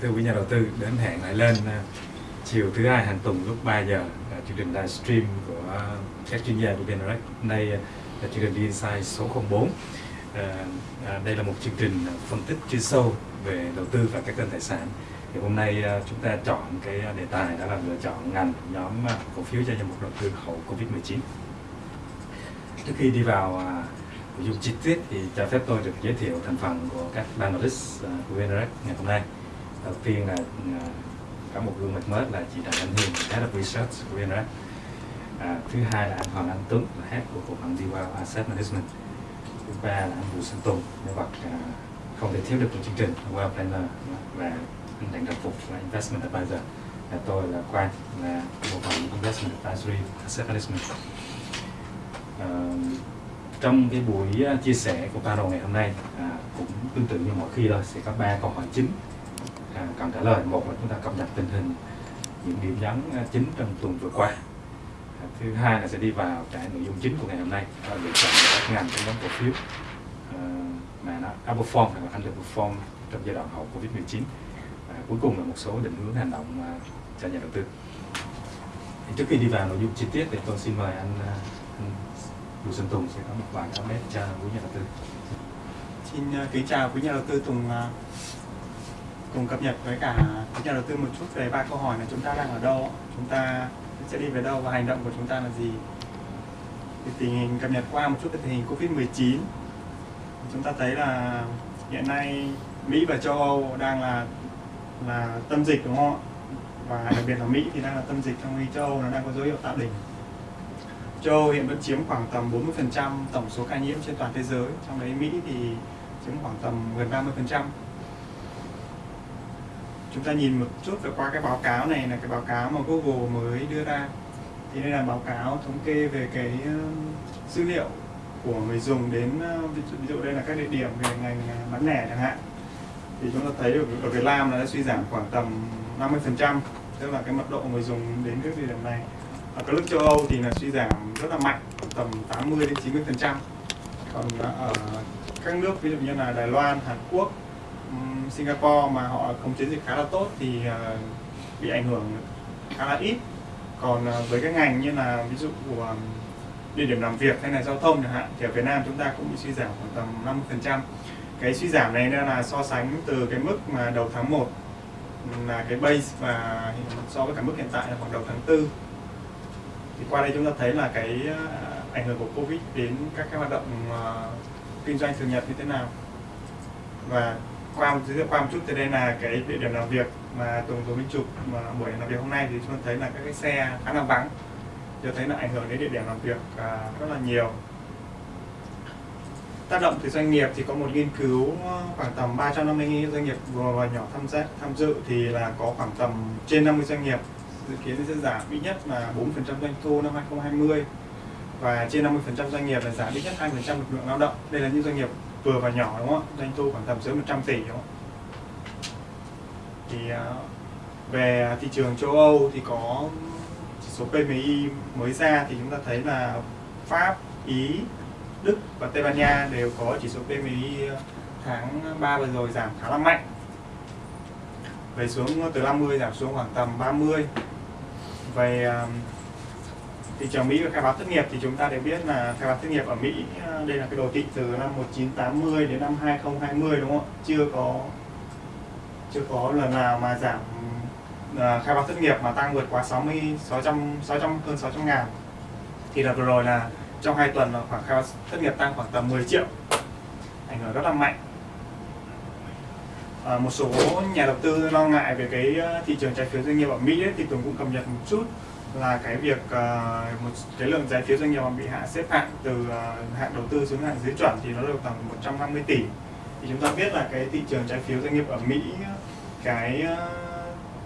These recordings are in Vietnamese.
Kính thưa quý nhà đầu tư, đến hẹn lại lên à, chiều thứ hai hàng tuần lúc 3 giờ là chương trình livestream của các chuyên gia của VNREX. Đây à, là chương trình Insight số 04. À, đây là một chương trình phân tích chuyên sâu về đầu tư và các kênh tài sản. Thì hôm nay chúng ta chọn cái đề tài đó là lựa chọn ngành nhóm cổ phiếu cho danh mục đầu tư hậu Covid-19. Trước khi đi vào nội dung chi tiết thì cho phép tôi được giới thiệu thành phần của các panelist của VNREX ngày hôm nay. Đầu tiên là à, có một gương mặt mới là chị Đặng Anh Hiền, Head of Research của VNRX. À, thứ hai là anh Hoàng Anh Tuấn, là Head của cục phần Diwa Asset Management. Thứ ba là anh Bùi Xuân Tùng, nhân vật à, không thể thiếu được của chương trình Well Planner và anh Đặng Đăng Phục là Investment Advisor. Và tôi là Quang, là bộ phận Investment Advisory Asset Management. À, trong cái buổi à, chia sẻ của panel ngày hôm nay à, cũng tương tự như mọi khi thôi sẽ có ba câu hỏi chính cần trả lời một là chúng ta cập nhật tình hình những điểm nhấn à, chính trong tuần vừa qua. À, thứ hai là sẽ đi vào cái nội dung chính của ngày hôm nay. Đó là lựa chọn các ngành trong nhóm cổ phiếu. À, mà nó outperform hoặc là underperform trong giai đoạn hậu covid 19 và cuối cùng là một số định hướng hành động cho nhà đầu tư. Thì trước khi đi vào nội dung chi tiết thì tôi xin mời anh, anh Bùi Xuân Tùng sẽ có một vài comment cho quý nhà đầu tư. Xin kính chào quý nhà đầu tư Tùng cùng cập nhật với cả nhà đầu tư một chút về ba câu hỏi là chúng ta đang ở đâu, chúng ta sẽ đi về đâu và hành động của chúng ta là gì. Thì tình hình cập nhật qua một chút về tình hình Covid-19 chúng ta thấy là hiện nay Mỹ và châu Âu đang là là tâm dịch đúng không ạ? Và đặc biệt là Mỹ thì đang là tâm dịch trong khi châu Âu nó đang có dấu hiệu tạo đỉnh châu Âu hiện vẫn chiếm khoảng tầm 40% tổng số ca nhiễm trên toàn thế giới trong đấy Mỹ thì chiếm khoảng tầm gần 30% chúng ta nhìn một chút về qua cái báo cáo này là cái báo cáo mà Google mới đưa ra. Thì đây là báo cáo thống kê về cái ờ, dữ liệu của người dùng đến ờ, ví dụ, ví dụ đây là các địa điểm về ngành ờ, bán lẻ chẳng hạn. Thì chúng ta thấy ở, ở Việt Nam là đã suy giảm khoảng tầm 50% tức là cái mật độ người dùng đến các địa điểm này. Ở các nước châu Âu thì là suy giảm rất là mạnh tầm 80 đến 90 phần trăm. Còn ở các nước ví dụ như là Đài Loan Hàn Quốc Singapore mà họ không chiến dịch khá là tốt thì ờ, bị ảnh hưởng khá là ít. Còn ờ, với các ngành như là ví dụ của địa điểm làm việc hay là giao thông chẳng hạn thì ở Việt Nam chúng ta cũng bị suy giảm khoảng tầm 50%. cái suy giảm này là so sánh từ cái mức mà đầu tháng 1 là cái base và so với cả mức hiện tại là khoảng đầu tháng 4 thì qua đây chúng ta thấy là cái ờ, ảnh hưởng của Covid đến các cái hoạt động kinh doanh thường nhật như thế nào. Và qua một giới thiệu qua một chút thì đây là cái địa điểm làm việc mà Tùng Tùng Minh chụp mà buổi làm việc hôm nay thì chúng ta thấy là các cái xe khá là vắng. Cho thấy là ảnh hưởng đến địa điểm làm việc à, rất là nhiều. Tác động từ doanh nghiệp thì có một nghiên cứu ờ, khoảng tầm 350 doanh nghiệp vừa và nhỏ tham gia tham dự thì là có khoảng tầm trên 50 doanh nghiệp dự kiến sẽ giảm ít nhất là 4% doanh thu năm 2020 và trên 50% doanh nghiệp là giảm ít nhất 2% lực lượng lao động. Đây là những doanh nghiệp vừa và nhỏ đúng không ạ? Doanh thu khoảng tầm dưới 100 tỷ đúng không? Thì à, về thị trường châu Âu thì có chỉ số PMI mới ra thì chúng ta thấy là Pháp, Ý, Đức và Tây Ban Nha đều có chỉ số PMI à, tháng 3 vừa rồi giảm khá là mạnh về xuống từ 50 giảm xuống khoảng tầm 30 về à, thị trường Mỹ và khai báo thất nghiệp thì chúng ta đều biết là khai báo thất nghiệp ở Mỹ ờ, đây là cái đồ thị từ năm 1980 đến năm 2020 đúng không ạ? Chưa có chưa có lần nào mà giảm ờ, khai báo thất nghiệp mà tăng vượt quá 60 600 600 hơn 600 ngàn. Thì là vừa rồi là trong hai tuần là khoảng khai báo thất nghiệp tăng khoảng tầm 10 triệu ảnh hưởng rất là mạnh. À, một số nhà đầu tư lo ngại về cái thị trường trái phiếu doanh nghiệp ở Mỹ ấy, thì Tùng cũng cập nhật một chút là cái việc uh, một cái lượng trái phiếu doanh nghiệp mà bị hạ xếp hạng từ uh, hạng đầu tư xuống hạng dưới chuẩn thì nó được tầm 150 tỷ. Thì chúng ta biết là cái thị trường trái phiếu doanh nghiệp ở Mỹ cái uh,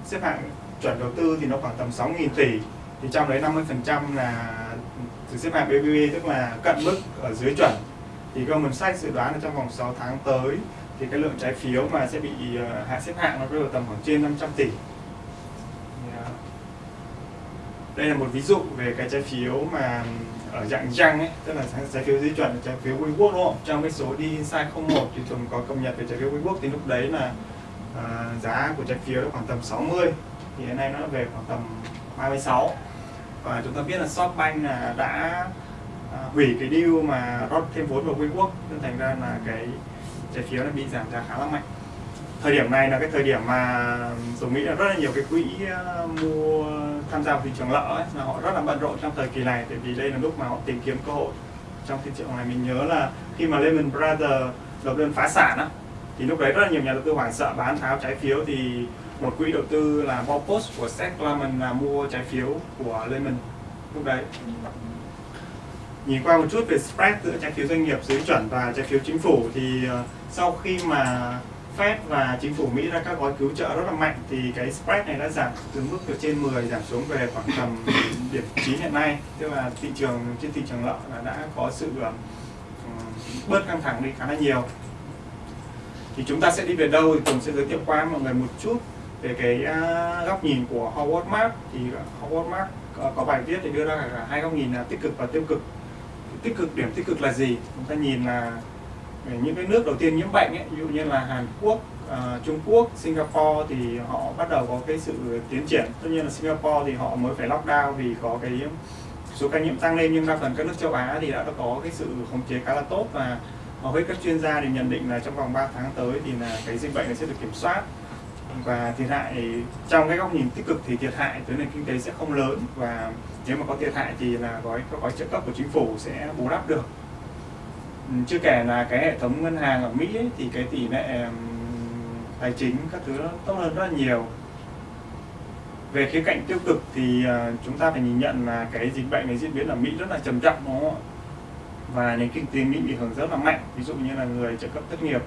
xếp hạng chuẩn đầu tư thì nó khoảng tầm 6.000 tỷ. Thì trong đấy 50% là từ xếp hạng BBB tức là cận mức ở dưới chuẩn. Thì Goldman Sachs dự đoán là trong vòng 6 tháng tới thì cái lượng trái phiếu mà sẽ bị uh, hạ xếp hạng nó rơi vào tầm khoảng trên 500 tỷ đây là một ví dụ về cái trái phiếu mà ở dạng răng ấy tức là trái phiếu dưới chuẩn trái phiếu WeWork đúng không? Trong cái số đi inside 01 thì Tùng có cập nhật về trái phiếu WeWork thì lúc đấy là uh, giá của trái phiếu khoảng tầm 60 thì hiện nay nó về khoảng tầm 36 và chúng ta biết là Shopbank là đã uh, hủy cái deal mà rót thêm vốn vào WeWork nên thành ra là cái trái phiếu nó bị giảm giá khá là mạnh. Thời điểm này là cái thời điểm mà tôi nghĩ là rất là nhiều cái quỹ uh, mua tham gia thị trường lợ ấy, là họ rất là bận rộn trong thời kỳ này tại vì đây là lúc mà họ tìm kiếm cơ hội. Trong thị trường này mình nhớ là khi mà Lehman Brothers nộp đơn phá sản á thì lúc đấy rất là nhiều nhà đầu tư hoảng sợ bán tháo trái phiếu thì một quỹ đầu tư là Baupost của Seth Klarman là mua trái phiếu của Lehman lúc đấy. Nhìn qua một chút về spread giữa trái phiếu doanh nghiệp dưới chuẩn và trái phiếu chính phủ thì ờ, sau khi mà Fed và chính phủ Mỹ ra các gói cứu trợ rất là mạnh thì cái spread này đã giảm từ mức từ trên 10 giảm xuống về khoảng tầm điểm 9 hiện nay. Tức là thị trường trên thị trường lợn là đã có sự um, bớt căng thẳng đi khá là nhiều. Thì chúng ta sẽ đi về đâu thì cùng sẽ giới thiệu qua mọi người một chút về cái uh, góc nhìn của Howard Mark. Thì Howard Mark có, có bài viết thì đưa ra cả hai góc nhìn là tích cực và tiêu cực. Tích cực điểm tích cực là gì? Chúng ta nhìn là những cái nước đầu tiên nhiễm bệnh ấy, ví dụ như là Hàn Quốc, uh, Trung Quốc, Singapore thì họ bắt đầu có cái sự tiến triển. Tất nhiên là Singapore thì họ mới phải lockdown vì có cái số ca nhiễm tăng lên nhưng đa phần các nước châu Á thì đã có cái sự khống chế khá là tốt và hầu hết các chuyên gia thì nhận định là trong vòng 3 tháng tới thì là cái dịch bệnh này sẽ được kiểm soát và thiệt hại trong cái góc nhìn tích cực thì thiệt hại tới nền kinh tế sẽ không lớn và nếu mà có thiệt hại thì là gói các gói trợ cấp của chính phủ sẽ bù đắp được chưa kể là cái hệ thống ngân hàng ở Mỹ ấy, thì cái tỷ lệ tài chính các thứ nó tốt hơn rất là nhiều. Về khía cạnh tiêu cực thì ờ, chúng ta phải nhìn nhận là cái dịch bệnh này diễn biến ở Mỹ rất là trầm trọng đúng không ạ? Và nền kinh tế Mỹ bị hưởng rất là mạnh ví dụ như là người trợ cấp thất nghiệp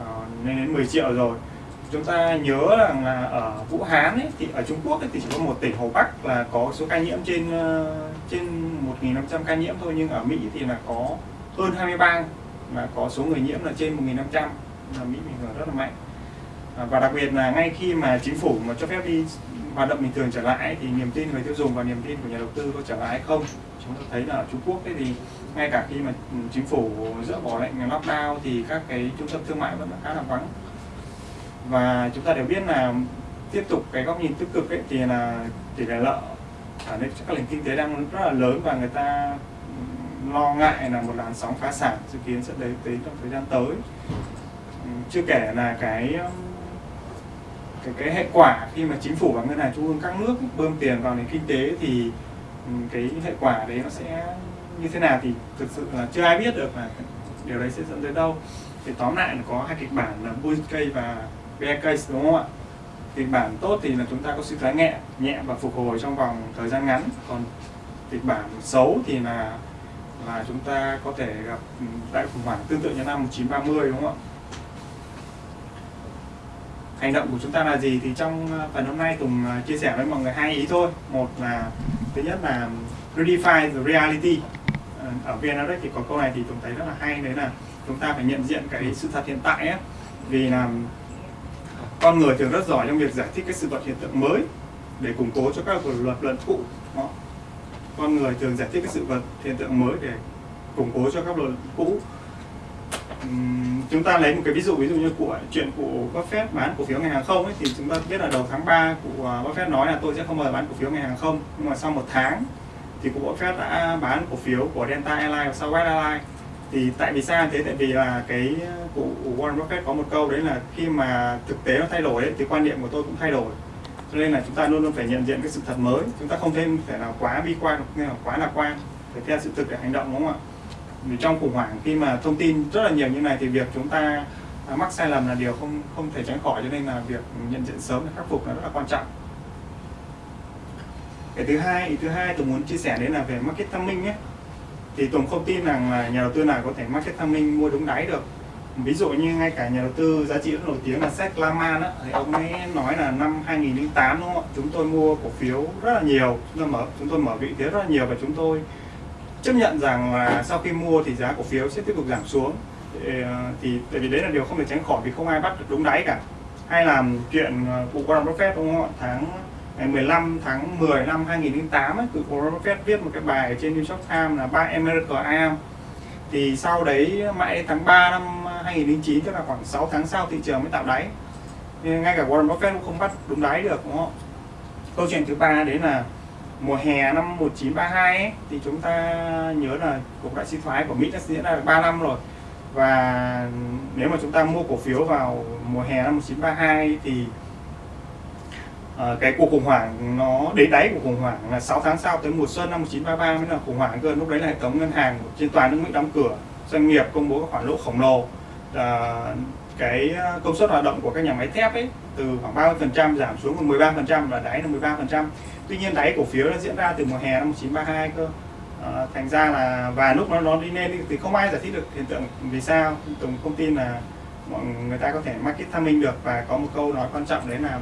ờ, lên đến 10 triệu rồi. Chúng ta nhớ rằng là ở Vũ Hán ấy, thì ở Trung Quốc ấy, thì chỉ có một tỉnh Hồ Bắc là có số ca nhiễm trên ờ, trên 1.500 ca nhiễm thôi nhưng ở Mỹ thì là có hơn 20 bang mà có số người nhiễm là trên 1.500 là Mỹ mình hưởng rất là mạnh. À, và đặc biệt là ngay khi mà chính phủ mà cho phép đi hoạt động bình thường trở lại thì niềm tin người tiêu dùng và niềm tin của nhà đầu tư có trở lại hay không? Chúng ta thấy là ở Trung Quốc ấy thì ngay cả khi mà ừ, chính phủ dỡ bỏ lệnh lockdown thì các cái trung tâm thương mại vẫn là khá là vắng. Và chúng ta đều biết là tiếp tục cái góc nhìn tích cực ấy thì là tỷ lệ lợi ở đây các nền kinh tế đang rất là lớn và người ta lo ngại là một làn sóng phá sản dự kiến sẽ đến đến trong thời gian tới. Ừ, chưa kể là cái um, cái cái hệ quả khi mà chính phủ và ngân hàng trung ương các nước bơm tiền vào nền kinh tế thì ừ, cái hệ quả đấy nó sẽ như thế nào thì thực sự là chưa ai biết được là điều đấy sẽ dẫn tới đâu. Thì tóm lại là có hai kịch bản là bull case và bear case đúng không ạ? Kịch bản tốt thì là chúng ta có sự thoái nhẹ nhẹ và phục hồi trong vòng thời gian ngắn. Còn kịch bản xấu thì là là chúng ta có thể gặp ừ, đại khủng hoảng tương tự như năm 1930 đúng không ạ? Hành động của chúng ta là gì thì trong ờ, phần hôm nay Tùng ờ, chia sẻ với mọi người hai ý thôi. Một là, thứ nhất là ừ, redefine the reality. Ờ, ở VN thì có câu này thì Tùng thấy rất là hay, đấy là chúng ta phải nhận diện cái sự thật hiện tại ấy. Vì là ừ, con người thường rất giỏi trong việc giải thích cái sự vật hiện tượng mới để củng cố cho các luật luận cũ con người thường giải thích cái sự vật hiện tượng mới để củng cố cho các luật cũ. Uhm, chúng ta lấy một cái ví dụ ví dụ như của chuyện của Buffett bán cổ phiếu ngành hàng không ấy, thì chúng ta biết là đầu tháng 3 của à, Buffett nói là tôi sẽ không mời bán cổ phiếu ngành hàng không. Nhưng mà sau một tháng thì của Buffett đã bán cổ phiếu của Delta Airlines và Southwest Airlines. Thì tại vì sao thế? Tại vì là cái à, của Warren Buffett có một câu đấy là khi mà thực tế nó thay đổi ấy, thì quan niệm của tôi cũng thay đổi cho nên là chúng ta luôn luôn phải nhận diện cái sự thật mới. Chúng ta không thêm phải là quá bi quan hay là quá lạc quan phải theo sự thực để hành động đúng không ạ? Vì trong khủng hoảng khi mà thông tin rất là nhiều như này thì việc chúng ta à, mắc sai lầm là điều không không thể tránh khỏi cho nên là việc nhận diện sớm để khắc phục là rất là quan trọng. Cái thứ hai ý thứ hai tôi muốn chia sẻ đấy là về market timing nhé, thì Tùng không tin rằng là nhà đầu tư nào có thể market timing mua đúng đáy được ví dụ như ngay cả nhà đầu tư giá trị rất nổi tiếng là Seth Laman á, thì ông ấy nói là năm 2008 đúng không ạ? Chúng tôi mua cổ phiếu rất là nhiều chúng tôi mở chúng tôi mở vị thế rất là nhiều và chúng tôi chấp nhận rằng là sau khi mua thì giá cổ phiếu sẽ tiếp tục giảm xuống. Thì, ờ, thì tại vì đấy là điều không thể tránh khỏi vì không ai bắt được đúng đáy cả. Hay là chuyện ờ, cụ Warren Buffett đúng không ạ? Tháng ngày 15 tháng 10 năm 2008 ấy, cụ Warren Buffett viết một cái bài trên New York Times là ba America am thì sau đấy mãi tháng 3 năm 2009 tức là khoảng 6 tháng sau thị trường mới tạo đáy. Nên ngay cả Warren Buffett cũng không bắt đúng đáy được đúng không? Câu chuyện thứ ba đấy là mùa hè năm 1932 ấy, thì chúng ta nhớ là cuộc đại suy thoái của Mỹ đã diễn ra được 3 năm rồi. Và nếu mà chúng ta mua cổ phiếu vào mùa hè năm 1932 thì Ờ, cái cuộc khủng hoảng nó đến đáy của khủng hoảng là 6 tháng sau tới mùa xuân năm 1933 mới là khủng hoảng cơ. Lúc đấy là hệ thống ngân hàng trên toàn nước Mỹ đóng cửa doanh nghiệp công bố các khoản lỗ khổng lồ. À, cái ờ, công suất hoạt động của các nhà máy thép ấy từ khoảng 30% giảm xuống còn 13% là đáy là 13% tuy nhiên đáy cổ phiếu nó diễn ra từ mùa hè năm 1932 cơ. À, thành ra là và lúc nó nó đi lên thì không ai giải thích được hiện tượng vì sao. Tổng công tin là mọi người ta có thể market tham minh được và có một câu nói quan trọng đấy là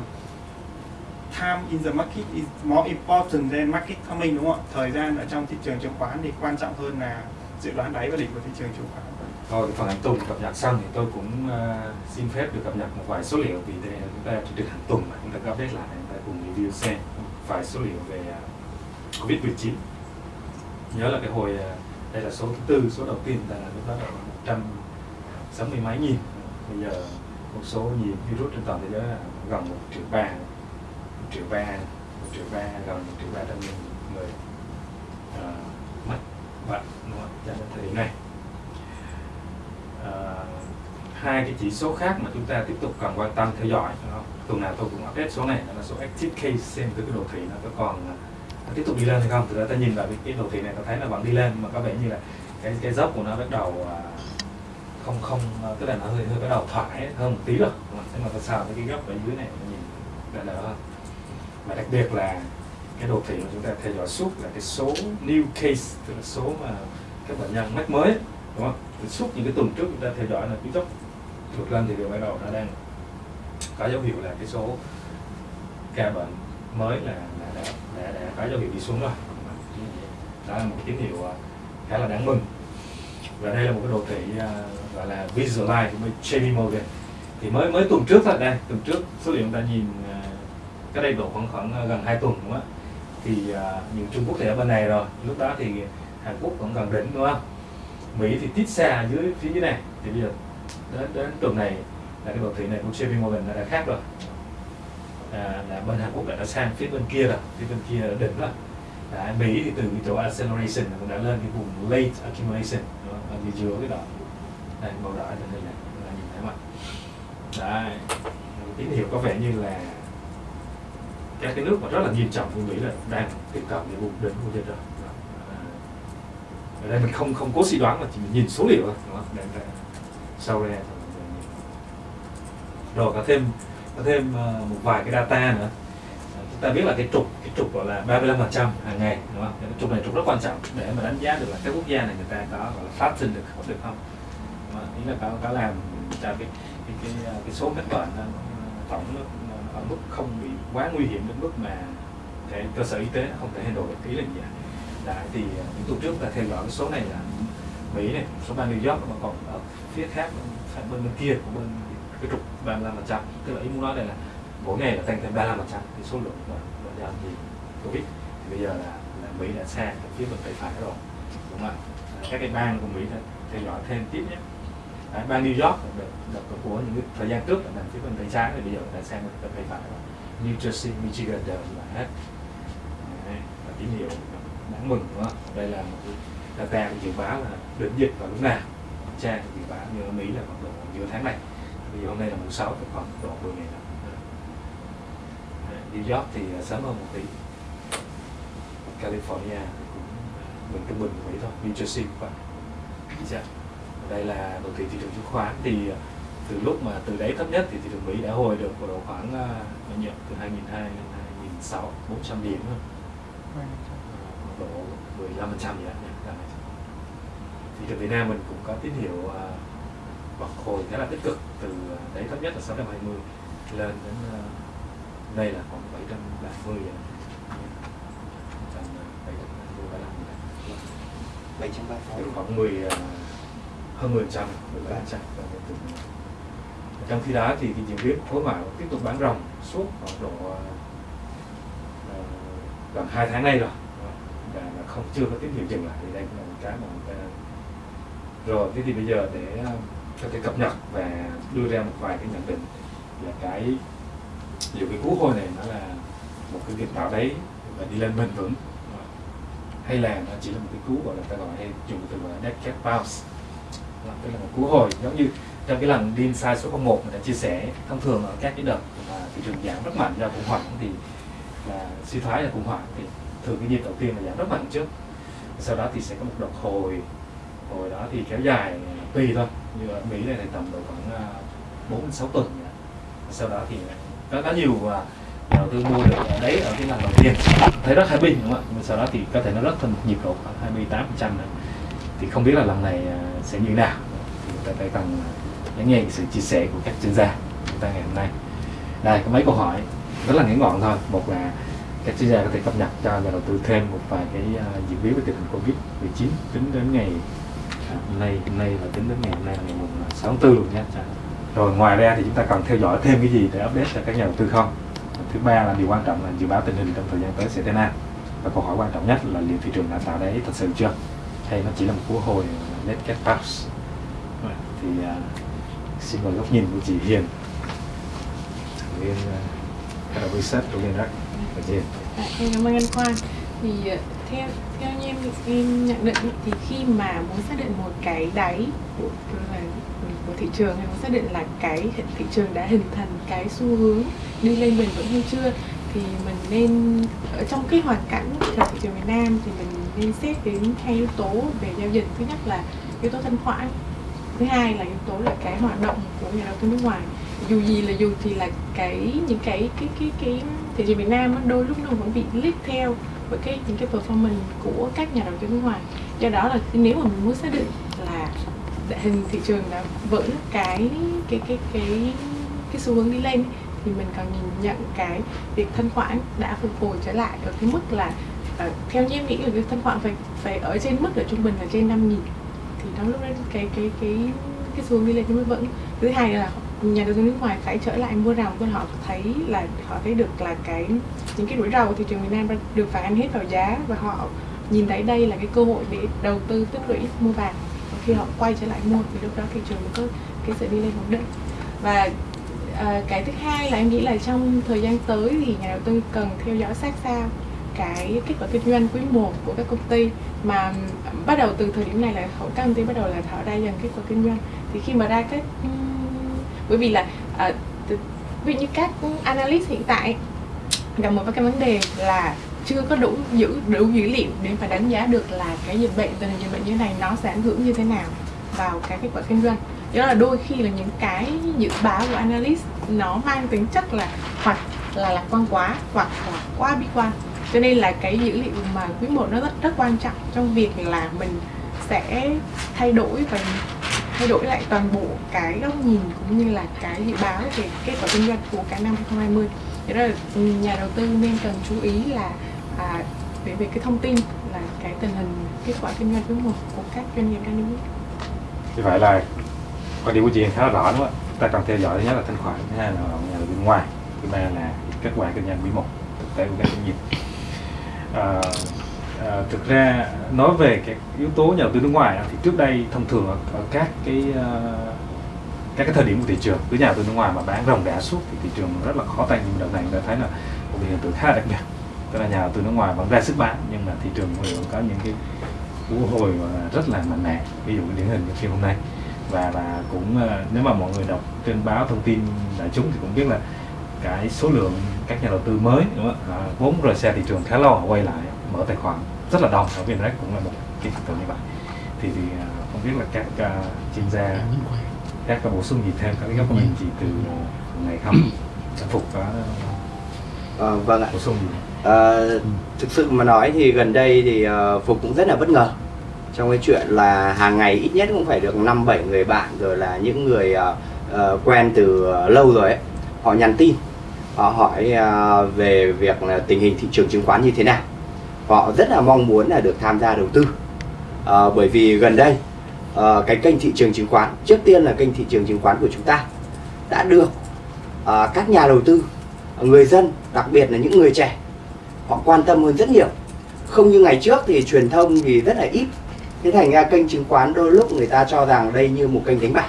time in the market is more important than market timing đúng không ạ? Thời gian ở trong thị trường chứng khoán thì quan trọng hơn là dự đoán đáy và đỉnh của thị trường chứng khoán. Thôi phần hàng tuần cập nhật xong thì tôi cũng uh, xin phép được cập nhật một vài số liệu vì đây chúng ta chỉ được hàng tuần mà chúng ta update lại chúng ta cùng review xem vài số liệu về ờ, uh, Covid-19 nhớ là cái hồi uh, đây là số thứ tư số đầu tiên là lúc đó là một trăm sáu mươi mấy nghìn. Bây giờ một số nhiều virus trên toàn thế giới là gần một triệu ba triệu ba một triệu ba gần một triệu ba trăm nghìn người uh, mất bệnh đúng không? thời điểm này. Uh, hai cái chỉ số khác mà chúng ta tiếp tục cần quan tâm theo dõi không? tuần nào tôi cũng update số này đó là số active case xem cái đồ thị nó có còn ờ, nó tiếp tục đi lên hay không. Thực ra ta nhìn vào cái, đồ thị này ta thấy là vẫn đi lên mà có vẻ như là cái cái dốc của nó bắt đầu không không tức là nó hơi hơi bắt đầu thoải hơn một tí rồi. Nhưng mà tại sao cái góc ở dưới này nó nhìn đỡ đỡ hơn biệt là cái đồ thị mà chúng ta theo dõi suốt là cái số new case tức là số mà các bệnh nhân mắc mới đúng không? Suốt những cái tuần trước chúng ta theo dõi là cứ dốc vượt lên thì điều bắt đầu nó đang có dấu hiệu là cái số ca bệnh mới là, là đã, đã, đã có dấu hiệu đi xuống rồi. Đó là một tín hiệu à, khá là đáng mừng. Và đây là một cái đồ thị uh, gọi là visualize của Jamie Morgan. Thì mới mới tuần trước thôi đây tuần trước số liệu chúng ta nhìn à, cách cái đây độ khoảng khoảng à, gần 2 tuần đúng không thì à, uh, những Trung Quốc thì ở bên này rồi. Lúc đó thì Hàn Quốc vẫn gần đỉnh đúng không? Mỹ thì tít xa dưới phía dưới này. Thì bây giờ đến đến tuần này là cái đồ thị này của JP Morgan đã, đã khác rồi. À, là bên Hàn Quốc đã, đã sang phía bên kia rồi. Phía bên kia đã đỉnh rồi à, Mỹ thì từ cái chỗ acceleration cũng đã lên cái vùng late accumulation. Ở phía dưới cái đó đây màu đỏ cho nên này là nhìn thấy mà đấy. Tín hiệu có vẻ như là các cái nước mà rất là nghiêm trọng của Mỹ là đang tiếp cận cái vùng đỉnh của dịch rồi ở đây mình không không cố suy đoán mà chỉ mình nhìn số liệu thôi. Đúng không? Để, để, sau ra rồi có thêm có thêm ờ, một vài cái data nữa. Ờ, chúng ta biết là cái trục cái trục gọi là 35 phần trăm hàng ngày đúng không? Cái trục này trục rất quan trọng để mà đánh giá được là các quốc gia này người ta có gọi là phát sinh được không? Được không? Ý là có có làm cho cái cái cái, ờ, cái số kết bệnh tổng ở mức không bị quá nguy hiểm đến mức mà thể cơ sở y tế không thể handle được ý là gì Đấy, thì ờ, những tuần trước ta theo dõi cái số này là Mỹ này, số bang New York mà còn ở phía khác bên bên kia của bên cái trục 35 phần trăm. Tức là ý muốn nói đây là mỗi ngày là tăng thêm 35 phần trăm. Thì số lượng bệnh nhân gì? Covid thì bây giờ là, là Mỹ đã sang phía bên tây phải rồi. Đúng không ạ? Các cái bang của Mỹ đã theo dõi thêm tiếp nhé. Đấy, bang New York đợt, đợt của những thời gian trước là nằm phía bên tay trái thì bây giờ đã sang bên tay phải rồi. New Jersey, Michigan đều là hết. Đấy, và tín hiệu đáng mừng đúng không? đây là một cái data dự báo là đỉnh dịch vào lúc nào. Trang dự báo như ở Mỹ là khoảng độ giữa tháng này. Vì hôm nay là mùng 6 thì khoảng độ 10 ngày nữa. New York thì à, sớm hơn một tí. California thì cũng mình trung bình của Mỹ thôi. New Jersey cũng vậy. Dạ. Đây là đồ thị thị trường chứng khoán thì à, từ lúc mà từ đấy thấp nhất thì thị trường Mỹ đã hồi được vào độ khoảng bao nhiêu từ 2002 đến 2006 400 điểm thôi. Độ 15 phần trăm gì đó thị trường Việt Nam mình cũng có tín hiệu uh, bật hồi khá là tích cực từ đấy thấp nhất là 620 lên đến đây là khoảng 730 vậy. 730 khoảng 10 uh, hơn 10 trăm 13 trăm trong khi đó thì cái diễn biến khối mạo tiếp tục bán ròng suốt khoảng độ uh, gần hai tháng nay rồi. Ờ, và không chưa có tín hiệu dừng lại. Thì đây cũng là một cái mà người ta rồi. Thế thì bây giờ để có thể cập nhật và đưa ra một vài cái nhận định là cái ví cái cú hồi này nó là một cái việc tạo đáy và đi lên bền vững hay là nó chỉ là một cái cú gọi là ta gọi hay dùng từ gọi là dead cat bounce. Tức là một cú hồi giống như trong cái lần đi sai số 01 mình đã chia sẻ thông thường ở các cái đợt mà thị trường giảm rất mạnh do khủng hoảng thì là suy thoái là khủng hoảng thì thường cái nhịp đầu tiên là giảm rất mạnh trước. Sau đó thì sẽ có một đợt hồi hồi đó thì kéo dài tùy thôi như ở Mỹ này thì tầm độ khoảng à, 4 đến 6 tuần sau đó thì có, có nhiều nhà đầu tư mua được ở đấy ở cái lần đầu tiên. Thấy rất happy đúng không ạ? Nhưng sau đó thì có thể nó rất thành nhịp độ khoảng 28 phần trăm thì không biết là lần này à, sẽ như thế nào. Thì ta phải cần à, lắng nghe sự chia sẻ của các chuyên gia chúng ta ngày hôm nay. Đây có mấy câu hỏi rất là ngắn gọn thôi. Một là các chuyên gia có thể cập nhật cho nhà đầu tư thêm một vài cái uh, diễn biến về tình hình covid 19 tính đến ngày à, hôm nay hôm nay và tính đến ngày hôm nay là ngày mùng à, 6 tháng 4 luôn nhé. Dạ. Rồi ngoài ra thì chúng ta cần theo dõi thêm cái gì để update cho các nhà đầu tư không? Thứ ba là điều quan trọng là dự báo tình hình trong thời gian tới sẽ thế nào? Và câu hỏi quan trọng nhất là liệu thị trường đã tạo đáy thật sự chưa? Hay nó chỉ là một cú hồi à, net get bounce thì uh, xin mời góc nhìn của chị Hiền. Thành viên uh, head of research của Liên Rắc và chị Hiền. À, dạ, em cảm ơn anh Khoan thì ờ, theo theo như em em nhận định thì khi mà muốn xác định một cái đáy của là của thị trường hay muốn xác định là cái thị trường đã hình thành cái xu hướng đi lên bền vững hay chưa thì mình nên ở trong cái hoàn cảnh của thị trường Việt Nam thì mình nên xét đến hai yếu tố về giao dịch. Thứ nhất là yếu tố thanh khoản thứ hai là yếu tố là cái hoạt động của nhà đầu tư nước ngoài. Dù gì là dù thì là cái những cái cái cái cái thị trường Việt Nam đôi lúc nó vẫn bị lít theo với cái những cái performance của các nhà đầu tư nước ngoài. Do đó là nếu mà mình muốn xác định là hình thị trường đã vẫn cái cái cái cái cái xu hướng đi lên thì mình cần nhìn nhận cái việc thanh khoản đã phục hồi trở lại ở cái mức là uh, theo như em nghĩ là cái thanh khoản phải phải ở trên mức ở trung bình là trên 5 nghìn đó lúc đấy cái cái cái cái xu hướng đi lên nhưng vẫn. Thứ hai là nhà đầu tư nước ngoài phải trở lại mua rào cho họ thấy là họ thấy được là cái những cái rủi ro của thị trường Việt Nam được phản ánh hết vào giá và họ nhìn thấy đây là cái cơ hội để đầu tư tích lũy mua vàng. Và khi họ quay trở lại mua thì lúc đó thị trường có cái sự đi lên ổn định. Và à, cái thứ hai là em nghĩ là trong thời gian tới thì nhà đầu tư cần theo dõi sát sao cái kết quả kinh doanh quý 1 của các công ty mà bắt đầu từ thời điểm này là các công ty bắt đầu là họ ra dần kết quả kinh doanh. Thì khi mà ra các bởi vì là uh, ví dụ như các analyst hiện tại gặp một cái vấn đề là chưa có đủ giữ đủ dữ liệu để mà đánh giá được là cái dịch bệnh tình hình dịch bệnh như thế này nó sẽ ảnh hưởng như thế nào vào cái kết quả kinh doanh. Đó là đôi khi là những cái dự báo của analyst nó mang tính chất là hoặc là lạc quan quá hoặc là quá bi quan cho nên là cái dữ liệu mà quý một nó rất rất quan trọng trong việc là mình sẽ thay đổi và thay đổi lại toàn bộ cái góc nhìn cũng như là cái dự báo về kết quả kinh doanh của cả năm 2020 thế đó là ừ, nhà đầu tư nên cần chú ý là à, về về cái thông tin là cái tình hình kết quả kinh doanh quý một của các doanh nghiệp đang niêm như vậy là quan điểm của chị khá là rõ đúng không ạ? Ta cần theo dõi thứ nhất là thanh khoản thứ hai là nhà đầu tư ngoài thứ ba là kết quả kinh doanh quý một thực tế của các doanh nghiệp à, à, thực ra nói về cái yếu tố nhà đầu tư nước ngoài thì trước đây thông thường ở, các cái ờ, các cái thời điểm của thị trường cứ nhà đầu tư nước ngoài mà bán rồng đẻ suốt thì thị trường rất là khó tay. Nhưng đợt này chúng ta thấy là một hiện tượng khá đặc biệt. Tức là nhà đầu tư nước ngoài vẫn ra sức bán nhưng mà thị trường vẫn có những cái cú hồi mà rất là mạnh mẽ. Ví dụ điển hình như phiên hôm nay. Và là cũng nếu mà mọi người đọc trên báo thông tin đại chúng thì cũng biết là cái số lượng các nhà đầu tư mới đúng không? À, vốn rời xe thị trường khá lâu họ quay lại mở tài khoản rất là đông. Ở Vinrec cũng là một cái hiện tượng như vậy. Thì, thì à, không biết là các uh, chuyên gia các có bổ sung gì thêm các góc nhìn gì từ ngày không? Sẽ phục có à, vâng ạ. bổ sung gì? À, thực sự mà nói thì gần đây thì uh, phục cũng rất là bất ngờ trong cái chuyện là hàng ngày ít nhất cũng phải được năm bảy người bạn rồi là những người uh, uh, quen từ uh, lâu rồi ấy họ nhắn tin Ờ, họ hỏi về việc là tình hình thị trường chứng khoán như thế nào. Họ rất là mong muốn là được tham gia đầu tư. À, bởi vì gần đây à, cái kênh thị trường chứng khoán trước tiên là kênh thị trường chứng khoán của chúng ta đã được à, các nhà đầu tư người dân đặc biệt là những người trẻ họ quan tâm hơn rất nhiều. Không như ngày trước thì truyền thông thì rất là ít. Thế thành ra kênh chứng khoán đôi lúc người ta cho rằng đây như một kênh đánh bạc.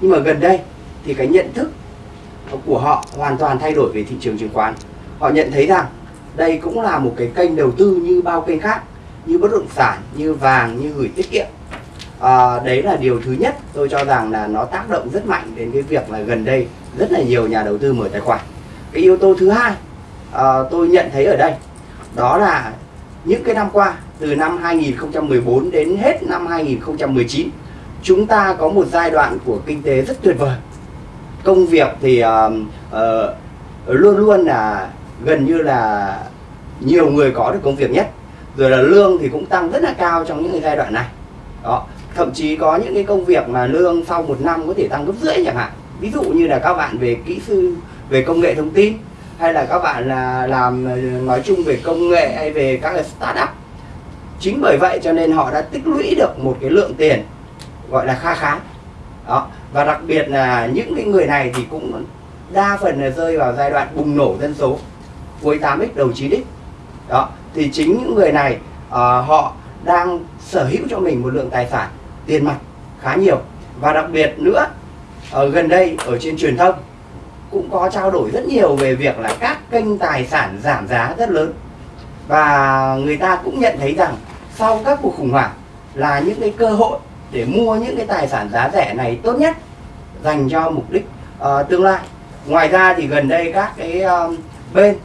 Nhưng mà gần đây thì cái nhận thức của họ hoàn toàn thay đổi về thị trường chứng khoán. Họ nhận thấy rằng đây cũng là một cái kênh đầu tư như bao kênh khác như bất động sản như vàng như gửi tiết kiệm. À, đấy là điều thứ nhất tôi cho rằng là nó tác động rất mạnh đến cái việc là gần đây rất là nhiều nhà đầu tư mở tài khoản. Cái yếu tố thứ hai à, tôi nhận thấy ở đây đó là những cái năm qua từ năm 2014 đến hết năm 2019 chúng ta có một giai đoạn của kinh tế rất tuyệt vời công việc thì uh, uh, luôn luôn là gần như là nhiều người có được công việc nhất. Rồi là lương thì cũng tăng rất là cao trong những cái giai đoạn này. Đó thậm chí có những cái công việc mà lương sau một năm có thể tăng gấp rưỡi chẳng hạn. Ví dụ như là các bạn về kỹ sư về công nghệ thông tin hay là các bạn là làm ờ, nói chung về công nghệ hay về các cái startup. Chính bởi vậy cho nên họ đã tích lũy được một cái lượng tiền gọi là kha khá. Đó và đặc biệt là những cái người này thì cũng đa phần là rơi vào giai đoạn bùng nổ dân số cuối 8x đầu 9x đó thì chính những người này uh, họ đang sở hữu cho mình một lượng tài sản tiền mặt khá nhiều. Và đặc biệt nữa ở gần đây ở trên truyền thông cũng có trao đổi rất nhiều về việc là các kênh tài sản giảm giá rất lớn. Và người ta cũng nhận thấy rằng sau các cuộc khủng hoảng là những cái cơ hội để mua những cái tài sản giá rẻ này tốt nhất dành cho mục đích uh, tương lai. Ngoài ra thì gần đây các cái uh, bên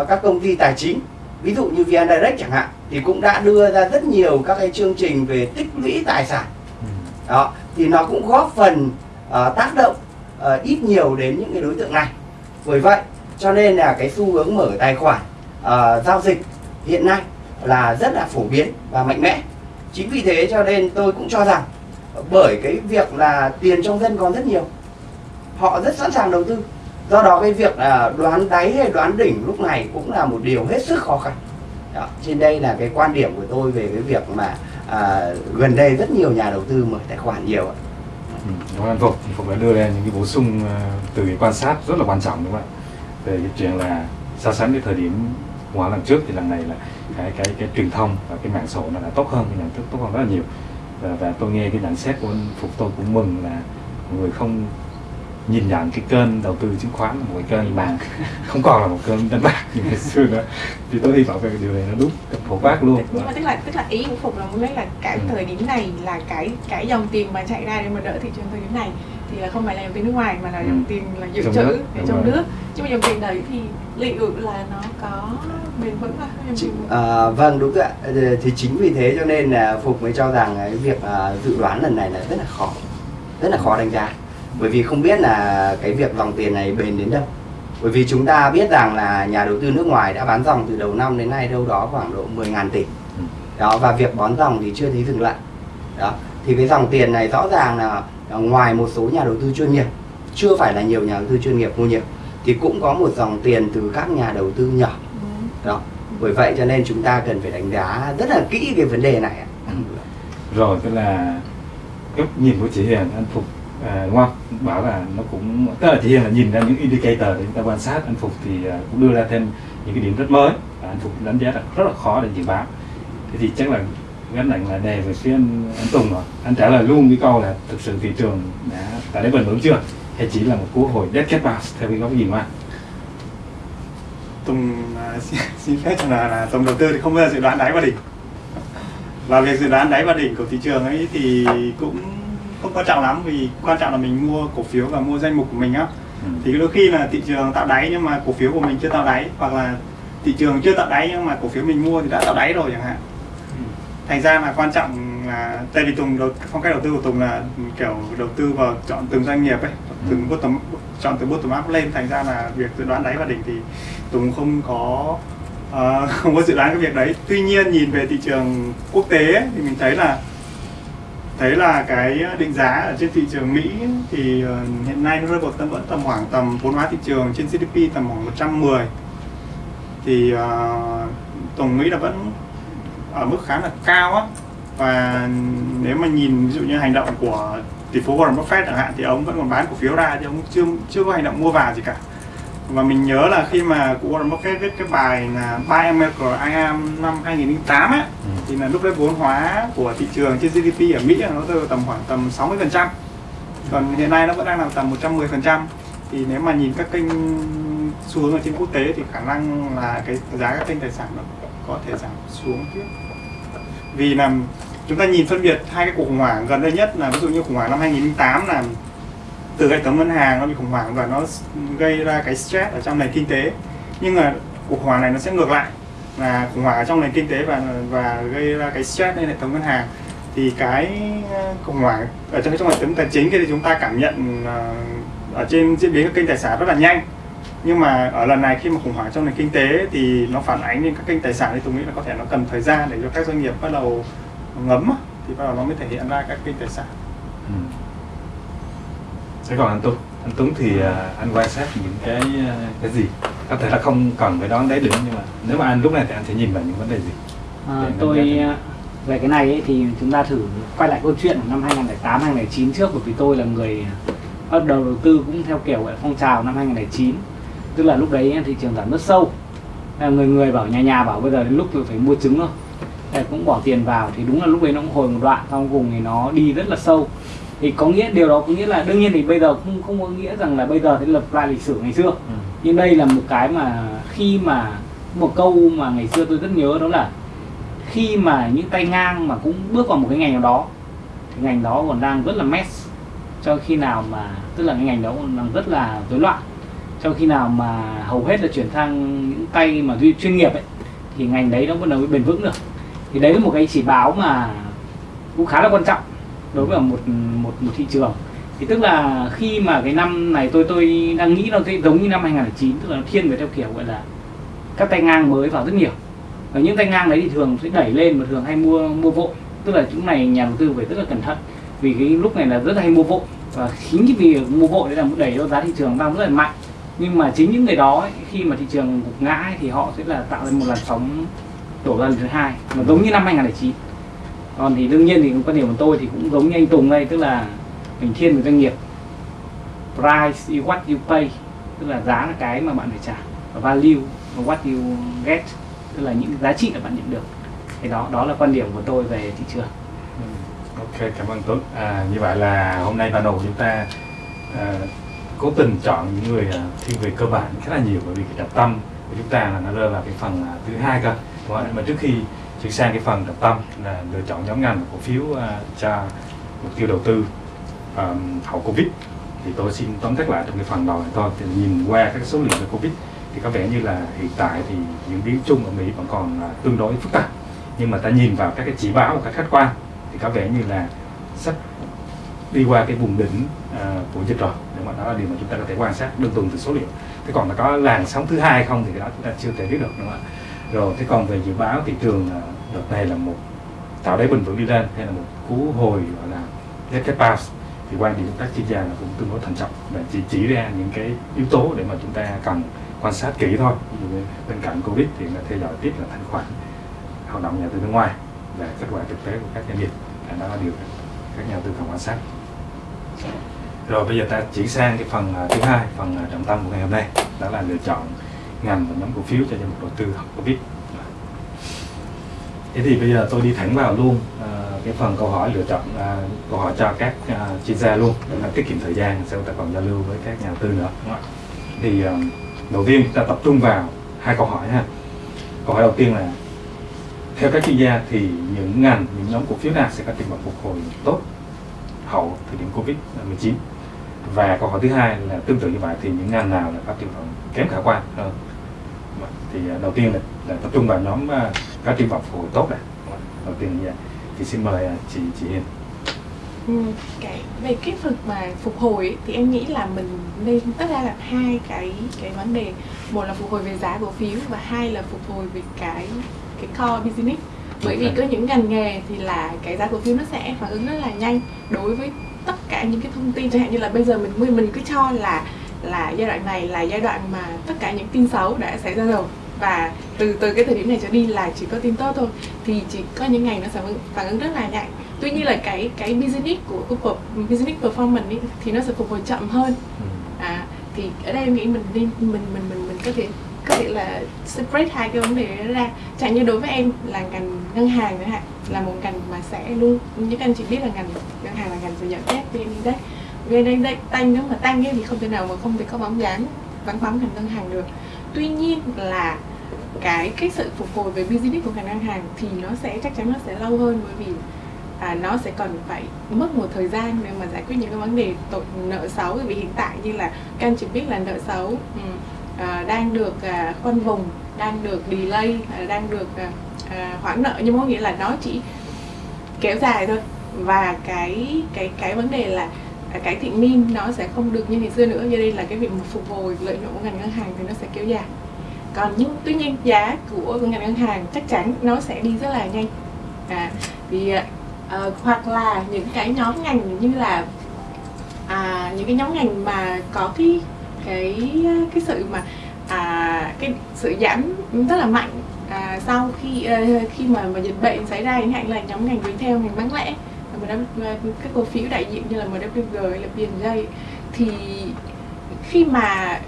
uh, các công ty tài chính ví dụ như VN Direct chẳng hạn thì cũng đã đưa ra rất nhiều các cái chương trình về tích lũy tài sản. Ừ. đó thì nó cũng góp phần uh, tác động uh, ít nhiều đến những cái đối tượng này. Bởi vậy cho nên là cái xu hướng mở tài khoản uh, giao dịch hiện nay là rất là phổ biến và mạnh mẽ chính vì thế cho nên tôi cũng cho rằng bởi cái việc là tiền trong dân còn rất nhiều họ rất sẵn sàng đầu tư. Do đó cái việc là đoán đáy hay đoán đỉnh lúc này cũng là một điều hết sức khó khăn. Đó. trên đây là cái quan điểm của tôi về cái việc mà à, gần đây rất nhiều nhà đầu tư mở tài khoản nhiều ạ. Ừ, đúng anh Phục Phục đã đưa ra những cái bổ sung ờ, từ cái quan sát rất là quan trọng đúng không ạ? Về cái chuyện là so sánh với thời điểm qua lần trước thì lần này là cái cái cái truyền thông và cái mạng xã hội nó đã tốt hơn cái nhận thức tốt hơn rất là nhiều. Và, và tôi nghe cái nhận xét của anh Phục tôi cũng mừng là mọi người không nhìn nhận cái kênh đầu tư chứng khoán là một cái kênh mà không còn là một kênh đánh bạc như ngày xưa nữa. Thì tôi hy vọng về điều này nó đúng phổ quát luôn. Nhưng mà tức là tức là ý của phục là muốn nói là cái ừ. thời điểm này là cái cái dòng tiền mà chạy ra để mà đỡ thị trường thời điểm này thì là không phải là dòng tiền nước ngoài mà là ừ. dòng tiền là dự trữ ở trong nước. Nhưng mà dòng tiền đấy thì liệu là nó có bền vững không? À, vâng đúng ạ. Thì chính vì thế cho nên là phục mới cho rằng cái việc uh, dự đoán lần này là rất là khó rất là khó đánh giá. Bởi vì không biết là cái việc dòng tiền này bền đến đâu. Bởi vì chúng ta biết rằng là nhà đầu tư nước ngoài đã bán dòng từ đầu năm đến nay đâu đó khoảng độ 10.000 tỷ. Ừ. đó và việc bón dòng thì chưa thấy dừng lại. Đó thì cái dòng tiền này rõ ràng là ngoài một số nhà đầu tư chuyên nghiệp chưa phải là nhiều nhà đầu tư chuyên nghiệp mua nhiều thì cũng có một dòng tiền từ các nhà đầu tư nhỏ. Đó bởi vậy cho nên chúng ta cần phải đánh giá rất là kỹ cái vấn đề này rồi tức là góc nhìn của chị Hiền anh Phục à, đúng không? Bảo là nó cũng tức là chỉ là nhìn ra những indicator để chúng ta quan sát anh phục thì à, cũng đưa ra thêm những cái điểm rất mới. Và anh phục đánh giá là rất là khó để dự báo. Thế thì chắc là gánh nặng là đề về phía anh, anh Tùng rồi. Anh trả lời luôn cái câu là thực sự thị trường đã đã đến bền vững chưa? Hay chỉ là một cú hồi dead cat bounce theo cái góc nhìn của anh? Tùng uh, xin, xin phép là, là Tùng đầu tư thì không bao giờ dự đoán đáy vào đỉnh. Và việc dự đoán đáy vào đỉnh của thị trường ấy thì cũng không quan trọng lắm vì quan trọng là mình mua cổ phiếu và mua danh mục của mình á. Ừ. thì đôi khi là thị trường tạo đáy nhưng mà cổ phiếu của mình chưa tạo đáy hoặc là thị trường chưa tạo đáy nhưng mà cổ phiếu mình mua thì đã tạo đáy rồi chẳng hạn. Thành ra là quan trọng là tại vì tùng đầu, phong cách đầu tư của tùng là kiểu đầu tư vào chọn từng doanh nghiệp ấy ừ. từng bottom chọn từ bottom up lên. Thành ra là việc dự đoán đáy và đỉnh thì tùng không có uh, không có dự đoán cái việc đấy. Tuy nhiên nhìn về thị trường quốc tế ấy, thì mình thấy là thấy là cái định giá ở trên thị trường Mỹ thì uh, hiện nay nó rơi vào tầm vẫn tầm khoảng tầm vốn hóa thị trường trên GDP tầm khoảng 110 thì uh, tổng Mỹ là vẫn ở mức khá là cao á. Và nếu mà nhìn ví dụ như hành động của tỷ phú Warren Buffett chẳng hạn thì ông vẫn còn bán cổ phiếu ra thì ông chưa chưa có hành động mua vào gì cả. Và mình nhớ là khi mà cụ Warren Buffett viết cái bài là Buy America I am năm 2008 á ừ. thì là lúc đấy vốn hóa của thị trường trên GDP ở Mỹ nó rơi tầm khoảng tầm 60 phần trăm. Còn hiện nay nó vẫn đang là tầm 110 phần trăm. Thì nếu mà nhìn các kênh xu hướng ở trên quốc tế thì khả năng là cái giá các kênh tài sản nó có thể giảm xuống tiếp vì là chúng ta nhìn phân biệt hai cái cuộc khủng hoảng gần đây nhất là ví dụ như khủng hoảng năm 2008 là từ hệ thống ngân hàng nó bị khủng hoảng và nó gây ra cái stress ở trong nền kinh tế. Nhưng mà cuộc khủng hoảng này nó sẽ ngược lại, là khủng hoảng ở trong nền kinh tế và và gây ra cái stress lên hệ thống ngân hàng. Thì cái ờ, khủng hoảng ở trong trong hệ thống tài chính thì chúng ta cảm nhận ờ, ở trên diễn biến các kênh tài sản rất là nhanh nhưng mà ở lần này khi mà khủng hoảng trong nền kinh tế thì nó phản ánh lên các kênh tài sản thì tôi nghĩ là có thể nó cần thời gian để cho các doanh nghiệp bắt đầu ngấm thì bắt đầu nó mới thể hiện ra các kênh tài sản Ừ. Thế còn anh Tuấn, anh Tuấn thì à, anh quan sát những cái à, cái gì? Có thể là không cần phải đoán đáy đỉnh nhưng mà nếu mà anh lúc này thì anh sẽ nhìn vào những vấn đề gì? À, tôi à, về cái này ấy, thì chúng ta thử quay lại câu chuyện của năm 2008 2009 trước bởi vì tôi là người bắt đầu đầu tư cũng theo kiểu phong trào năm 2009 tức là lúc đấy thị trường giảm rất sâu. Người người bảo nhà nhà bảo bây giờ đến lúc tôi phải mua trứng thôi. Thế cũng bỏ tiền vào thì đúng là lúc đấy nó cũng hồi một đoạn sau cùng thì nó đi rất là sâu. Thì có nghĩa điều đó có nghĩa là đương nhiên thì bây giờ không không có nghĩa rằng là bây giờ thì lập lại lịch sử ngày xưa. Ừ. nhưng đây là một cái mà khi mà một câu mà ngày xưa tôi rất nhớ đó là khi mà những tay ngang mà cũng bước vào một cái ngành nào đó thì ngành đó còn đang rất là mess. Cho khi nào mà tức là cái ngành đó còn đang rất là rối loạn trong khi nào mà hầu hết là chuyển sang những tay mà chuyên nghiệp ấy, thì ngành đấy nó bắt đầu mới bền vững được. Thì đấy là một cái chỉ báo mà cũng khá là quan trọng đối với một một một thị trường. Thì tức là khi mà cái năm này tôi tôi đang nghĩ nó sẽ giống như năm 2009 tức là nó thiên về theo kiểu gọi là các tay ngang mới vào rất nhiều. Và những tay ngang đấy thì thường sẽ đẩy lên mà thường hay mua mua vội. Tức là chúng này nhà đầu tư phải rất là cẩn thận, vì cái lúc này là rất là hay mua vội. Và chính vì mua vội đấy là đẩy cho giá thị trường tăng rất là mạnh nhưng mà chính những người đó ấy, khi mà thị trường gục ngã ấy, thì họ sẽ là tạo ra một làn sóng đổ ra lần thứ hai mà giống như năm 2009 còn thì đương nhiên thì quan điểm của tôi thì cũng giống như anh Tùng đây tức là mình thiên về doanh nghiệp. Price is what you pay tức là giá là cái mà bạn phải trả. Và value là what you get tức là những giá trị mà bạn nhận được. Thì đó đó là quan điểm của tôi về thị trường. Ok, cảm ơn Tuấn. À, như vậy là hôm nay panel của chúng ta à, cố tình chọn những người à, thiên về cơ bản khá là nhiều bởi vì cái trọng tâm của chúng ta là nó rơi vào cái phần à, thứ hai cơ. Đúng không? Mà trước khi chuyển sang cái phần trọng tâm là lựa chọn nhóm ngành và cổ phiếu à, cho mục tiêu đầu tư hậu Covid thì tôi xin tóm tắt lại trong cái phần đầu này thôi. Thì nhìn qua các số liệu về Covid thì có vẻ như là hiện tại thì diễn biến chung ở Mỹ vẫn còn tương đối phức tạp nhưng mà ta nhìn vào các cái chỉ báo các khách quan thì có vẻ như là sắp đi qua cái vùng đỉnh của dịch rồi nhưng mà đó là điều mà chúng ta có thể quan sát đơn thuần từ số liệu. Thế còn là có làn sóng thứ hai không thì cái đó chúng ta chưa thể biết được, đúng không ạ? Rồi, thế còn về dự báo thị trường à, đợt này là một tạo đáy bình vững đi lên hay là một cú hồi, gọi là Z pass, thì quan điểm của các chuyên gia là cũng tương đối thận trọng và chỉ chỉ ra những cái yếu tố để mà chúng ta cần quan sát kỹ thôi. Ví dụ như bên cạnh covid thì là theo dõi tiếp là thanh khoản hoạt động nhà đầu tư nước ngoài và kết quả thực tế của các doanh nghiệp. Đó là điều các nhà đầu tư cần quan sát rồi bây giờ ta chuyển sang cái phần à, thứ hai phần à, trọng tâm của ngày hôm nay. Đó là lựa chọn ngành và nhóm cổ phiếu cho danh mục đầu tư học covid. Thế thì bây giờ tôi đi thẳng vào luôn à, cái phần câu hỏi lựa chọn à, câu hỏi cho các à, chuyên gia luôn. Để mà tiết kiệm thời gian sau ta còn giao lưu với các nhà đầu tư nữa. Thì à, đầu tiên ta tập trung vào hai câu hỏi ha. Câu hỏi đầu tiên là theo các chuyên gia thì những ngành những nhóm cổ phiếu nào sẽ có triển vọng phục hồi tốt hậu thời điểm covid 19 và câu hỏi thứ hai là tương tự như vậy thì những ngành nào là có triển vọng kém khả quan hơn? Thì à, đầu tiên là, là tập trung vào nhóm à, có triển vọng phục hồi tốt này đầu tiên là vậy. Thì xin mời à, chị chị Hiền. Ừ, cái về cái phần mà phục hồi ấy, thì em nghĩ là mình nên tất ra là hai cái cái vấn đề. Một là phục hồi về giá cổ phiếu và hai là phục hồi về cái cái core business. Bởi vì có những ngành nghề thì là cái giá cổ phiếu nó sẽ phản ứng rất là nhanh đối với tất cả những cái thông tin chẳng hạn như là bây giờ mình mình cứ cho là là giai đoạn này là giai đoạn mà tất cả những tin xấu đã xảy ra rồi. Và từ từ cái thời điểm này trở đi là chỉ có tin tốt thôi. Thì chỉ có những ngày nó ứng phản ứng rất là nhanh. Tuy nhiên là cái cái business của per- business performance ý, thì nó sẽ phục hồi chậm hơn. Ừ. à thì ở đây em nghĩ mình nên mình mình mình mình có thể có thể là separate hai cái vấn đề đó ra. Chẳng như đối với em là ngành ngân hàng nữa hạn là một ngành mà sẽ luôn như các anh chị biết là ngành ngân hàng là ngành sẽ nhận dắt VN Index về đây đây tăng nếu mà tăng ấy thì không thể nào mà không thể có bóng dáng vắng bóng ngành ngân hàng được. Tuy nhiên là cái cái sự phục hồi về business của ngành ngân hàng thì nó sẽ chắc chắn nó sẽ lâu hơn. Bởi vì à, nó sẽ còn phải mất một thời gian để mà giải quyết những cái vấn đề tội nợ xấu. Bởi vì hiện tại như là các anh chị biết là nợ xấu ừ, À, đang được à, khoanh vùng đang được delay à, đang được hoãn nợ. Nhưng mà có nghĩa là nó chỉ kéo dài thôi. Và cái cái cái vấn đề là cái thị min nó sẽ không được như ngày xưa nữa. Do đây là cái việc mà phục hồi lợi nhuận của ngành ngân hàng thì nó sẽ kéo dài. Còn nhưng tuy nhiên giá của ngành ngân hàng chắc chắn nó sẽ đi rất là nhanh. À, thì uh, hoặc là những cái nhóm ngành như là à, những cái nhóm ngành mà có cái cái cái sự mà à, cái sự giảm rất là mạnh à, sau khi à, khi mà mà dịch bệnh xảy ra chẳng hạn là nhóm ngành retail ngành bán lẻ MW, à, các cổ phiếu đại diện như là MWG hay là P&J thì khi mà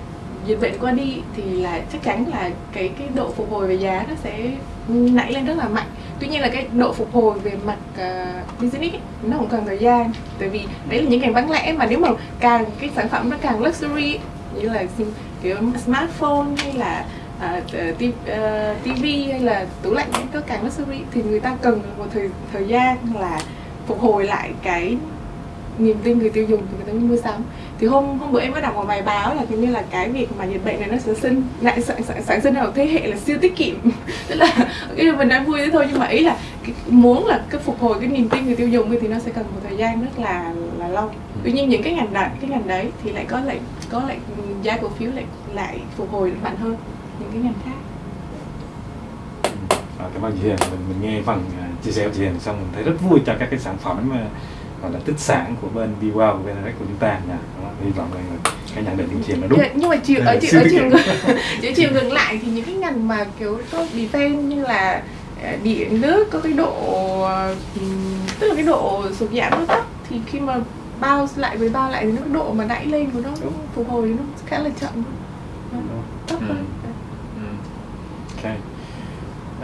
dịch bệnh qua đi thì là chắc chắn là cái cái độ phục hồi về giá nó sẽ nảy lên rất là mạnh. Tuy nhiên là cái độ phục hồi về mặt uh, business ấy, nó cũng cần thời gian tại vì đấy là những ngành bán lẻ mà nếu mà càng cái sản phẩm nó càng luxury như là kiểu smartphone hay là à, ờ, uh, TV ờ, hay là tủ lạnh các cái càng luxury thì người ta cần một thời thời gian là phục hồi lại cái niềm tin người tiêu dùng thì người ta mới mua sắm. Thì hôm hôm bữa em có đọc một bài báo là kiểu như là cái việc mà dịch bệnh này nó sẽ sinh lại sản, sản, sản sinh ra một thế hệ là siêu tiết kiệm. Tức là cái mình nói vui thế thôi nhưng mà ý là cái, muốn là cái phục hồi cái niềm tin người tiêu dùng thì nó sẽ cần một thời gian rất là là lâu tuy nhiên những cái ngành đấy cái ngành đấy thì lại có lại có lại giá cổ phiếu lại lại phục hồi mạnh hơn những cái ngành khác. À, cảm ơn chị Hiền. Mình, mình nghe phần à, chia sẻ của chị Hiền xong mình thấy rất vui cho các cái sản phẩm mà gọi là tích sản của bên BWOW của bên của chúng ta nha. Hy vọng là cái nhận định của chị là đúng. Dạ, nhưng mà chiều ở chiều siêu ở chiều ngược chiều chiều ngược lại thì những cái ngành mà kiểu có defense như là ờ, điện nước có cái độ ừm, tức là cái độ sụt giảm nó thấp thì khi mà bao lại với bao lại thì nó cái độ mà đẩy lên của nó Đúng. phục hồi nó khá là chậm thấp Ừ. hơn Ừ. ok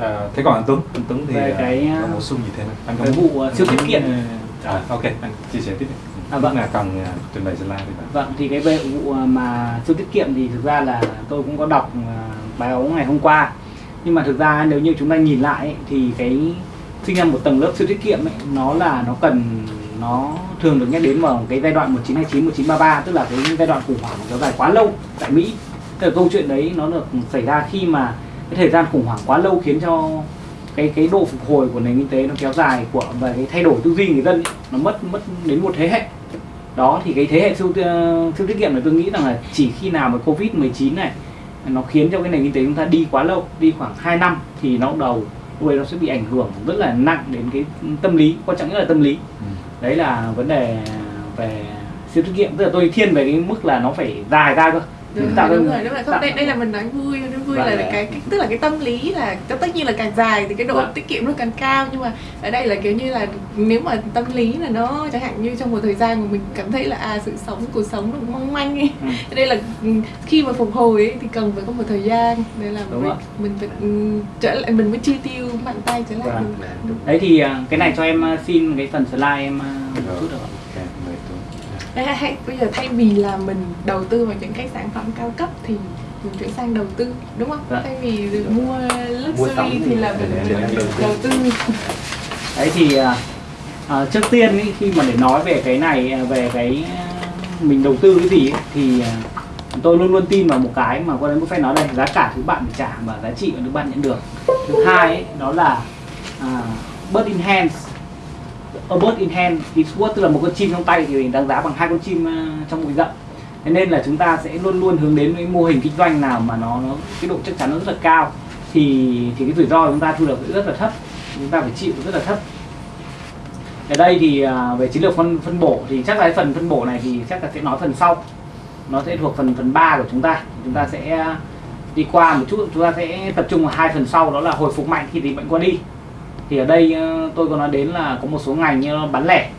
à, thế còn anh Tuấn anh Tuấn thì Về à, cái, có à, bổ sung gì thêm không? anh có vụ, à, siêu tiết kiệm. à, ok anh chia sẻ tiếp đi À, vâng. là cần à, trình bày slide đi bạn Vâng, thì cái về vụ mà siêu tiết kiệm thì thực ra là tôi cũng có đọc bài báo ngày hôm qua nhưng mà thực ra nếu như chúng ta nhìn lại ấy, thì cái sinh ra một tầng lớp siêu tiết kiệm ấy, nó là nó cần nó thường được nhắc đến vào cái giai đoạn 1929 1933 tức là cái giai đoạn khủng hoảng kéo dài quá lâu tại Mỹ. Tức là câu chuyện đấy nó được xảy ra khi mà cái thời gian khủng hoảng quá lâu khiến cho cái cái độ phục hồi của nền kinh tế nó kéo dài của và cái thay đổi tư duy người dân ấy, nó mất mất đến một thế hệ. Đó thì cái thế hệ siêu ờ, siêu tiết kiệm này tôi nghĩ rằng là chỉ khi nào mà covid 19 này nó khiến cho cái nền kinh tế chúng ta đi quá lâu đi khoảng 2 năm thì nó đầu lúc đấy nó sẽ bị ảnh hưởng rất là nặng đến cái tâm lý quan trọng nhất là tâm lý. Ừ đấy là vấn đề về siêu tiết kiệm. Tức là tôi thiên về cái mức là nó phải dài ra cơ đúng, tạo rồi, đúng rồi đúng rồi không đây đây là mình nói vui nói vui Vâng. là cái, cái tức là cái tâm lý là tất nhiên là càng dài thì cái độ Vâng. tiết kiệm nó càng cao nhưng mà ở đây là kiểu như là nếu mà tâm lý là nó chẳng hạn như trong một thời gian mà mình cảm thấy là à sự sống cuộc sống nó cũng mong manh ấy Ừ. Cho nên là ừ, khi mà phục hồi ấy, thì cần phải có một thời gian để là Đúng mình, mình phải ừ, trở lại mình mới chi tiêu mạnh tay trở lại Vâng. đấy thì à, cái này cho em à, xin cái phần slide em à, một chút được không? Hay, bây giờ thay vì là mình đầu tư vào những cái sản phẩm cao cấp thì mình chuyển sang đầu tư đúng không? Dạ. Thay vì mua Mua luxury thì là mình, để- để- đầu tư đấy thì à, à, trước tiên ý, khi mà để nói về cái này à, về cái à, mình đầu tư cái gì ấy, thì tôi luôn luôn tin vào một cái mà Warren Buffett nói đây giá cả thứ bạn phải trả và giá trị mà thứ bạn nhận được thứ hai ấy, đó là à, bird in hands a bird in hand is worth tức là một con chim trong tay thì mình đáng giá bằng hai con chim ờ, trong bụi rậm. Thế nên là chúng ta sẽ luôn luôn hướng đến cái mô hình kinh doanh nào mà nó, nó cái độ chắc chắn nó rất là cao thì thì cái rủi ro chúng ta thu được rất là thấp. Chúng ta phải chịu rất là thấp. Ở đây thì à, về chiến lược phân phân bổ thì chắc là cái phần phân bổ này thì chắc là sẽ nói phần sau. Nó sẽ thuộc phần phần 3 của chúng ta. Chúng ta sẽ đi qua một chút chúng ta sẽ tập trung vào hai phần sau đó là hồi phục mạnh khi dịch bệnh qua đi thì ở đây ờ, tôi có nói đến là có một số ngành như bán lẻ.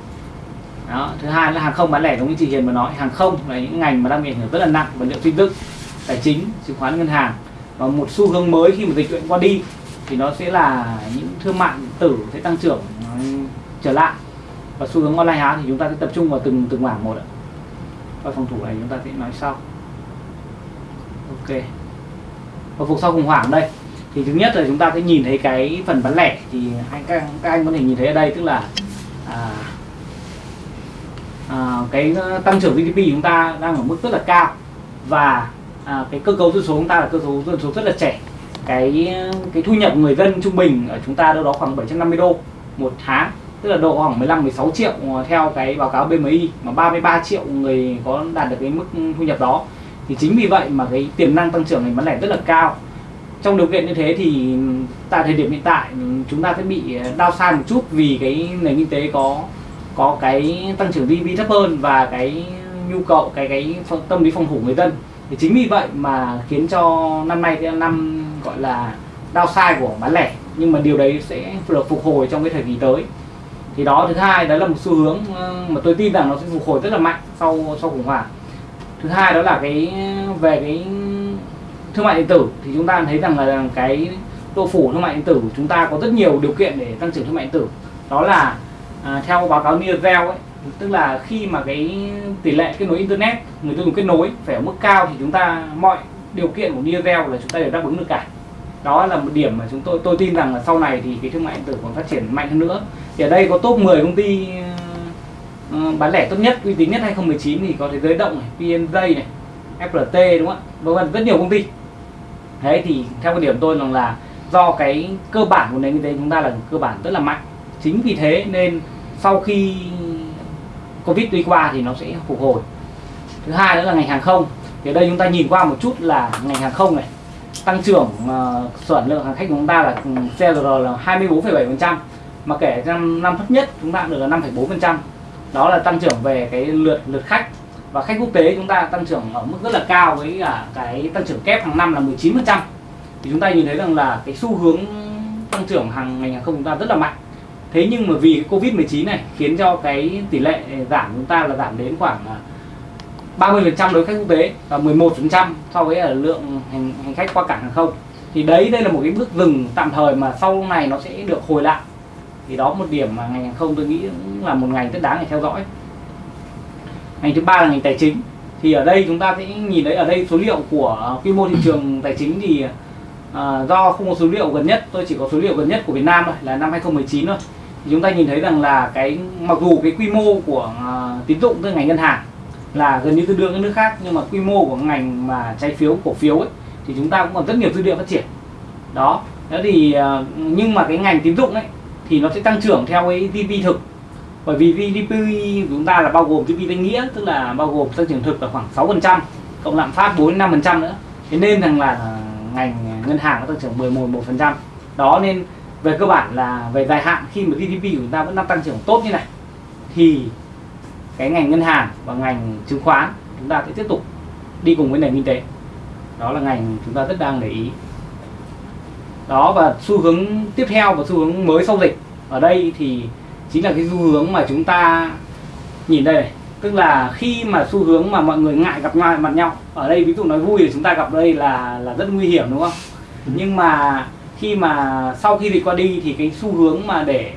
Đó. thứ hai là hàng không bán lẻ, giống như chị Hiền vừa nói, hàng không là những ngành mà đang bị ảnh hưởng rất là nặng vật liệu tin tức, tài chính, chứng khoán, ngân hàng. Và một xu hướng mới khi mà dịch bệnh qua đi thì nó sẽ là những thương mại tử sẽ tăng trưởng ờ, trở lại. Và xu hướng online hóa thì chúng ta sẽ tập trung vào từng từng mảng một ạ. Và phòng thủ này chúng ta sẽ nói sau. Ok. Hồi phục sau khủng hoảng đây thì thứ nhất là chúng ta sẽ nhìn thấy cái phần bán lẻ. Thì anh các, các anh có thể nhìn thấy ở đây tức là à, à, cái ờ, tăng trưởng GDP chúng ta đang ở mức rất là cao. Và à, cái cơ cấu dân số chúng ta là cơ cấu dân số rất là trẻ. Cái ờ, cái thu nhập người dân trung bình ở chúng ta đâu đó khoảng 750 đô một tháng. Tức là độ khoảng 15 16 triệu ờ, theo cái báo cáo BMI mà 33 triệu người có đạt được cái mức thu nhập đó. Thì chính vì vậy mà cái tiềm năng tăng trưởng ngành bán lẻ rất là cao trong điều kiện như thế thì tại thời điểm hiện tại, chúng ta sẽ bị ờ, đau sai một chút vì cái nền kinh tế có có cái tăng trưởng GDP thấp hơn và cái nhu cầu, cái cái tâm lý phòng thủ người dân. Thì chính vì vậy mà khiến cho năm nay cái năm gọi là đau sai của bán lẻ. Nhưng mà điều đấy sẽ được phục hồi trong cái thời kỳ tới. Thì đó, thứ hai, đó là một xu hướng ờ, mà tôi tin rằng nó sẽ phục hồi rất là mạnh sau sau khủng hoảng. Thứ hai đó là cái, về cái thương mại điện tử thì chúng ta thấy rằng là cái độ phủ thương mại điện tử của chúng ta có rất nhiều điều kiện để tăng trưởng thương mại điện tử đó là à, theo báo cáo Nielsen ấy tức là khi mà cái tỷ lệ kết nối internet người tiêu dùng kết nối phải ở mức cao thì chúng ta mọi điều kiện của Nielsen là chúng ta đều đáp ứng được cả đó là một điểm mà chúng tôi tôi tin rằng là sau này thì cái thương mại điện tử còn phát triển mạnh hơn nữa thì ở đây có top 10 công ty uh, bán lẻ tốt nhất uy tín nhất 2019 thì có thế giới động này, PNJ này, FLT đúng không ạ? Vân vân rất nhiều công ty. Đấy thì theo quan điểm tôi rằng là do cái cơ bản của nền kinh tế chúng ta là cơ bản rất là mạnh. Chính vì thế nên sau khi Covid đi qua thì nó sẽ phục hồi. Thứ hai nữa là ngành hàng không. Thì ở đây chúng ta nhìn qua một chút là ngành hàng không này tăng trưởng ờ, uh, sản lượng hàng khách của chúng ta là ừ, CRR là 24,7% mà kể năm năm thấp nhất chúng ta được là 5,4% đó là tăng trưởng về cái lượt lượt khách và khách quốc tế chúng ta tăng trưởng ở mức rất là cao với cả cái tăng trưởng kép hàng năm là 19% thì chúng ta nhìn thấy rằng là cái xu hướng tăng trưởng hàng ngành hàng không chúng ta rất là mạnh. Thế nhưng mà vì covid 19 này khiến cho cái tỷ lệ giảm chúng ta là giảm đến khoảng à, 30% đối với khách quốc tế và 11% so với ở lượng hành, hành khách qua cảng hàng không. Thì đấy đây là một cái bước dừng tạm thời mà sau này nó sẽ được hồi lại. Thì đó một điểm mà ngành hàng không tôi nghĩ cũng là một ngành rất đáng để theo dõi ngành thứ ba là ngành tài chính. Thì ở đây chúng ta sẽ nhìn thấy ở đây số liệu của quy mô thị trường tài chính thì à, do không có số liệu gần nhất tôi chỉ có số liệu gần nhất của Việt Nam thôi là năm 2019 thôi. Thì chúng ta nhìn thấy rằng là cái mặc dù cái quy mô của à, tín dụng từ ngành ngân hàng là gần như tương đương các nước khác nhưng mà quy mô của ngành mà trái phiếu cổ phiếu ấy thì chúng ta cũng còn rất nhiều dư địa phát triển. Đó. Đó thì à, nhưng mà cái ngành tín dụng ấy thì nó sẽ tăng trưởng theo cái GDP thực bởi vì GDP của chúng ta là bao gồm GDP danh nghĩa, tức là bao gồm tăng trưởng thực là khoảng 6% cộng lạm phát 4 5% nữa. Thế nên rằng là à, ngành ngân hàng có tăng trưởng 11 1% đó nên về cơ bản là về dài hạn, khi mà GDP của chúng ta vẫn đang tăng trưởng tốt như này, thì cái ngành ngân hàng và ngành chứng khoán chúng ta sẽ tiếp tục đi cùng với nền kinh tế. Đó là ngành chúng ta rất đang để ý. Đó, và xu hướng tiếp theo và xu hướng mới sau dịch. Ở đây thì chính là cái xu hướng mà chúng ta nhìn đây này. Tức là khi mà xu hướng mà mọi người ngại gặp nhau mặt nhau ở đây ví dụ nói vui thì chúng ta gặp đây là là rất nguy hiểm đúng không? Ừ. nhưng mà khi mà sau khi dịch qua đi thì cái xu hướng mà để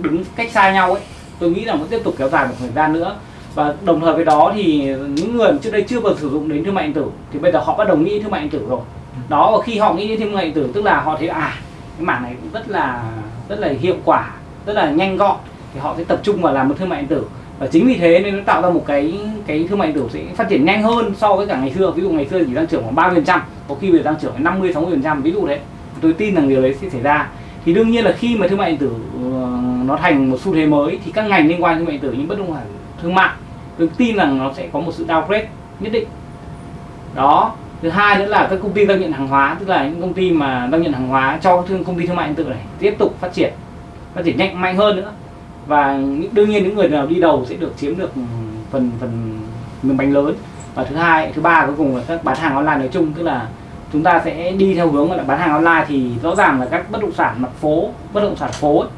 đứng cách xa nhau ấy tôi nghĩ là vẫn tiếp tục kéo dài một thời gian nữa. Và đồng thời với đó thì những người trước đây chưa bao sử dụng đến thương mại điện tử thì bây giờ họ bắt đầu nghĩ thương mại điện tử rồi. Đó và khi họ nghĩ đến thương mại điện tử tức là họ thấy à cái mảng này cũng rất là rất là hiệu quả rất là nhanh gọn thì họ sẽ tập trung vào làm một thương mại điện tử. Và chính vì thế nên nó tạo ra một cái cái thương mại điện tử sẽ phát triển nhanh hơn so với cả ngày xưa. Ví dụ ngày xưa chỉ tăng trưởng khoảng ba phần trăm, có khi bây giờ tăng trưởng đến 50 60 phần trăm, ví dụ đấy tôi tin rằng điều đấy sẽ xảy ra. Thì đương nhiên là khi mà thương mại điện tử ờ, nó thành một xu thế mới thì các ngành liên quan thương mại điện tử như bất động sản, thương mại, tôi tin rằng nó sẽ có một sự downgrade nhất định. Đó. Thứ hai nữa là các công ty giao nhận hàng hóa, tức là những công ty mà giao nhận hàng hóa cho thương, công ty thương mại điện tử này tiếp tục phát triển phát triển nhanh, mạnh hơn nữa và đương nhiên những người nào đi đầu sẽ được chiếm được phần phần miếng bánh lớn. Và thứ hai thứ ba cuối cùng là các bán hàng online nói chung tức là chúng ta sẽ đi theo hướng là bán hàng online thì rõ ràng là các bất động sản mặt phố bất động sản phố ấy,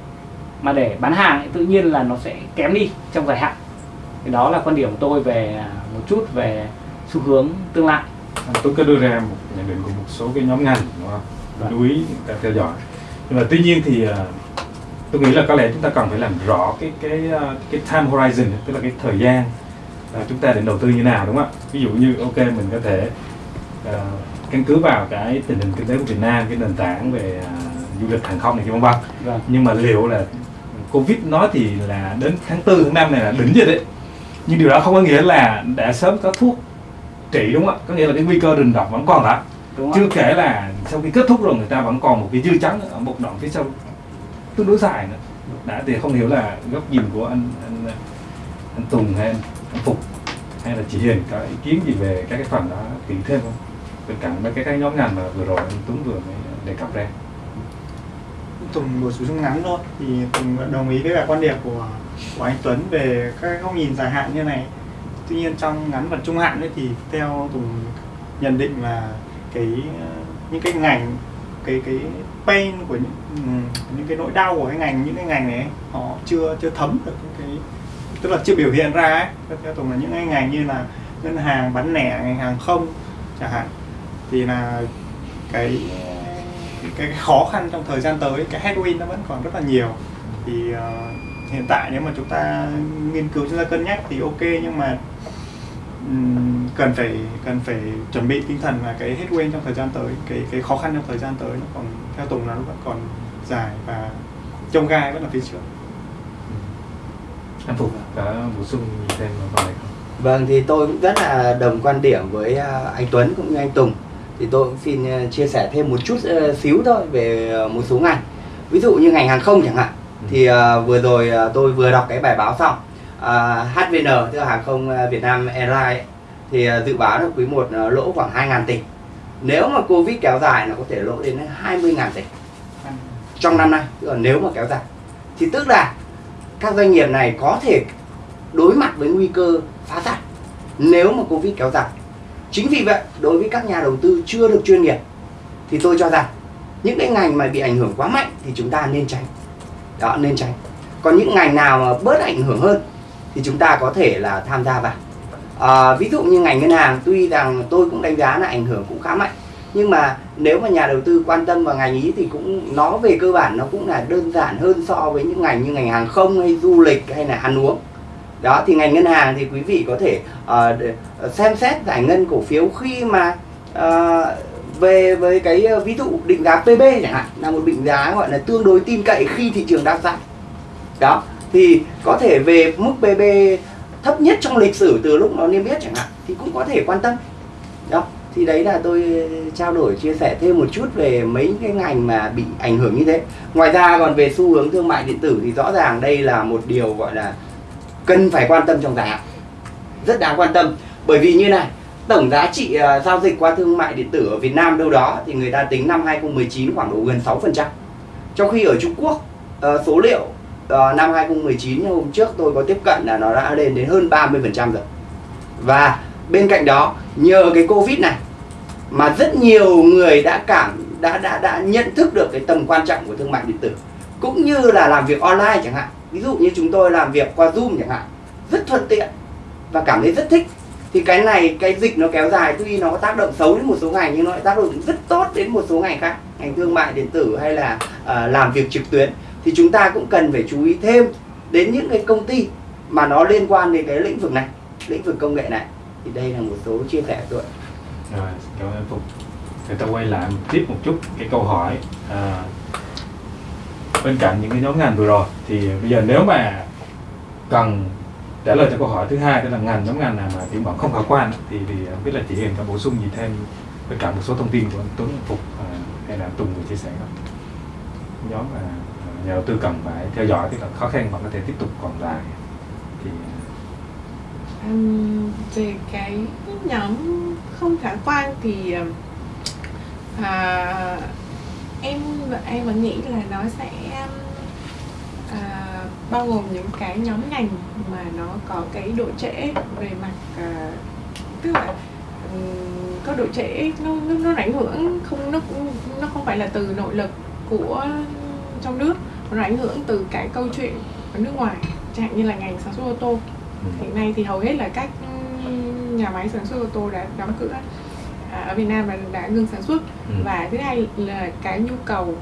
mà để bán hàng ấy, tự nhiên là nó sẽ kém đi trong dài hạn. Thì đó là quan điểm của tôi về một chút về xu hướng tương lai. Tôi có đưa ra một nhận định của một số cái nhóm ngành đúng không? Vâng. lưu ý ta theo dõi. Nhưng mà tuy nhiên thì uh, tôi nghĩ là có lẽ chúng ta cần phải làm rõ cái cái uh, cái time horizon tức là cái thời gian à, chúng ta định đầu tư như nào đúng không ạ? Ví dụ như ok mình có thể à, căn cứ vào cái tình hình kinh tế của Việt Nam cái nền tảng về à, du lịch hàng không này kia vân vân. Vâng. Nhưng mà liệu là covid nói thì là đến tháng tư tháng năm này là đỉnh rồi đấy. Nhưng điều đó không có nghĩa là đã sớm có thuốc trị đúng không ạ? Có nghĩa là cái nguy cơ rình rập vẫn còn đó. Đúng chưa kể là sau khi kết thúc rồi người ta vẫn còn một cái dư chấn ở một đoạn phía sau tương đối dài nữa. Đã thì không hiểu là góc nhìn của anh anh anh Tùng hay anh, anh Phục hay là chị Hiền có ý kiến gì về các cái phần đó kỹ thêm không? Bên cạnh mấy cái cái nhóm ngành mà vừa rồi anh Tuấn vừa mới đề cập ra. Tùng bổ sung ngắn thôi. Thì Tùng đồng ý với cả quan điểm của của anh Tuấn về các góc nhìn dài hạn như này. Tuy nhiên trong ngắn và trung hạn ấy thì theo Tùng nhận định là cái những cái ngành cái cái pain của những Ừ, những cái nỗi đau của cái ngành những cái ngành này họ chưa chưa thấm được những cái tức là chưa biểu hiện ra ấy. Theo- Tùng là những cái ngành như là ngân hàng bán lẻ ngành hàng không chẳng hạn. Thì là cái cái, khó khăn trong thời gian tới cái headwind nó vẫn còn rất là nhiều. Thì uh, hiện tại nếu mà chúng ta nghiên cứu chúng ta cân nhắc thì ok nhưng mà cần phải cần phải chuẩn bị tinh thần là cái headwind trong thời gian tới cái cái khó khăn trong thời gian tới nó còn theo Tùng là nó vẫn còn dài và trông gai vẫn là phía trước. Anh Phục có bổ sung thêm vào phần này không Vâng thì tôi cũng rất là đồng quan điểm với à, anh Tuấn cũng như anh Tùng. Thì tôi cũng xin à, chia sẻ thêm một chút à, xíu thôi về một số ngành. Ví dụ như ngành hàng không chẳng hạn. Thì à, vừa rồi tôi vừa đọc cái bài báo xong à, HVN tức là hàng không Việt Nam Airlines thì dự báo là quý 1 lỗ khoảng 2.000 tỷ nếu mà Covid kéo dài nó có thể lỗ đến 20.000 tỷ trong năm nay. Tức là nếu mà kéo dài. Thì tức là các doanh nghiệp này có thể đối mặt với nguy cơ phá sản nếu mà covid kéo dài. Chính vì vậy, đối với các nhà đầu tư chưa được chuyên nghiệp, thì tôi cho rằng những cái ngành mà bị ảnh hưởng quá mạnh thì chúng ta nên tránh. Đó, nên tránh. Còn những ngành nào mà bớt ảnh hưởng hơn thì chúng ta có thể là tham gia vào à, ví dụ như ngành ngân hàng tuy rằng tôi cũng đánh giá là ảnh hưởng cũng khá mạnh nhưng mà nếu mà nhà đầu tư quan tâm vào ngành ý thì cũng nó về cơ bản nó cũng là đơn giản hơn so với những ngành như ngành hàng không hay du lịch hay là ăn uống. Đó thì ngành ngân hàng thì quý vị có thể uh, xem xét giải ngân cổ phiếu khi mà uh, về với cái ờ, ví dụ định giá PB chẳng hạn là một định giá gọi là tương đối tin cậy khi thị trường đang giảm. Đó thì có thể về mức PB thấp nhất trong lịch sử từ lúc nó niêm yết chẳng hạn thì cũng có thể quan tâm. Đó thì đấy là tôi ờ, trao đổi chia sẻ thêm một chút về mấy cái ngành mà bị ảnh hưởng như thế. Ngoài ra còn về xu hướng thương mại điện tử thì rõ ràng đây là một điều gọi là cần phải quan tâm trong dài hạn. Rất đáng quan tâm. Bởi vì như này tổng giá trị uh, giao dịch qua thương mại điện tử ở Việt Nam đâu đó thì người ta tính năm 2019 khoảng độ gần 6% trong khi ở Trung Quốc uh, số liệu uh, năm 2019 hôm trước tôi có tiếp cận là nó đã lên đến hơn 30% rồi. Và bên cạnh đó nhờ cái Covid này mà rất nhiều người đã cảm đã đã đã nhận thức được cái tầm quan trọng của thương mại điện tử cũng như là làm việc online chẳng hạn. Ví dụ như chúng tôi làm việc qua zoom chẳng hạn rất thuận tiện và cảm thấy rất thích. Thì cái này cái dịch nó kéo dài tuy nó có tác động xấu đến một số ngành nhưng nó lại tác động rất tốt đến một số ngành khác ngành thương mại điện tử hay là uh, làm việc trực tuyến thì chúng ta cũng cần phải chú ý thêm đến những cái công ty mà nó liên quan đến cái lĩnh vực này lĩnh vực công nghệ này thì đây là một số chia sẻ của tôi Rồi, cảm ơn Phục. Thì ta quay lại một tiếp một chút cái câu hỏi à, bên cạnh những cái nhóm ngành vừa rồi thì bây giờ nếu mà cần trả lời cho câu hỏi thứ hai đó là ngành nhóm ngành nào mà tiến vọng không khả quan thì thì không biết là chị Hiền có bổ sung gì thêm bên cạnh một số thông tin của anh Tuấn Phục à, hay là Tùng vừa chia sẻ không? Nhóm mà à, nhà đầu tư cần phải theo dõi tức là khó khăn vẫn có thể tiếp tục còn dài thì um, về cái nhóm không khả quan thì à, à, em em vẫn nghĩ là nó sẽ à, bao gồm những cái nhóm ngành mà nó có cái độ trễ về mặt à, tức là um, có độ trễ nó nó, nó ảnh hưởng không nó nó không phải là từ nội lực của trong nước mà nó ảnh hưởng từ cái câu chuyện ở nước ngoài chẳng hạn như là ngành sản xuất ô tô. Hiện nay thì hầu hết là các nhà máy sản xuất ô tô đã đóng cửa à, ở Việt Nam là đã ngừng sản xuất. Ừ. và thứ hai là cái nhu cầu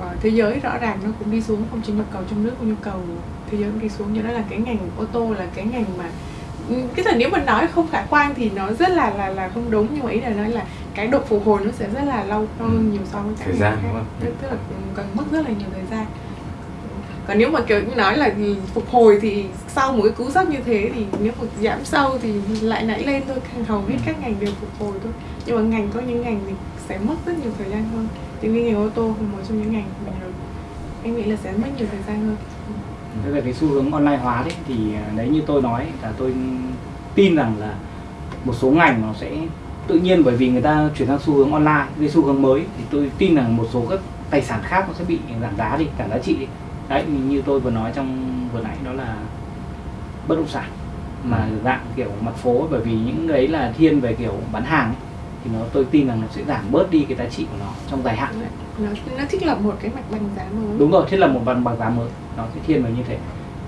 ờ, thế giới rõ ràng nó cũng đi xuống không chỉ nhu cầu trong nước mà nhu cầu thế giới cũng đi xuống. Do đó là cái ngành ô tô là cái ngành mà cái thời nếu mà nói không khả quan thì nó rất là là là không đúng nhưng mà ý là nói là cái độ phục hồi nó sẽ rất là lâu hơn nhiều so với các Thời gian, đúng không? tức, tức là cần mất rất là nhiều thời gian. Còn nếu mà kiểu như nói là phục hồi thì sau một cái cú sốc như thế thì nếu mà giảm sâu thì lại nảy lên thôi hầu hết các ngành đều phục hồi thôi. Nhưng mà ngành có những ngành thì sẽ mất rất nhiều thời gian hơn. Thì như ngành ô tô là một trong những ngành mà em nghĩ là sẽ mất nhiều thời gian hơn Thế về cái xu hướng online hóa đấy thì à, đấy như tôi nói là tôi tin rằng là một số ngành nó sẽ tự nhiên bởi vì người ta chuyển sang xu hướng online cái xu hướng mới thì tôi tin rằng một số các tài sản khác nó sẽ bị giảm giá đi giảm giá trị đi. Đấy như- tôi vừa nói trong vừa nãy đó là bất động sản mà dạng kiểu mặt phố bởi vì những đấy là thiên về kiểu bán hàng ấy, thì nó tôi tin rằng nó sẽ giảm bớt đi cái giá trị của nó trong dài hạn nó nó thiết lập một cái mặt bằng giá mới. Đúng rồi thiết lập một bằng bằng giá mới. Nó sẽ thiên về như thế.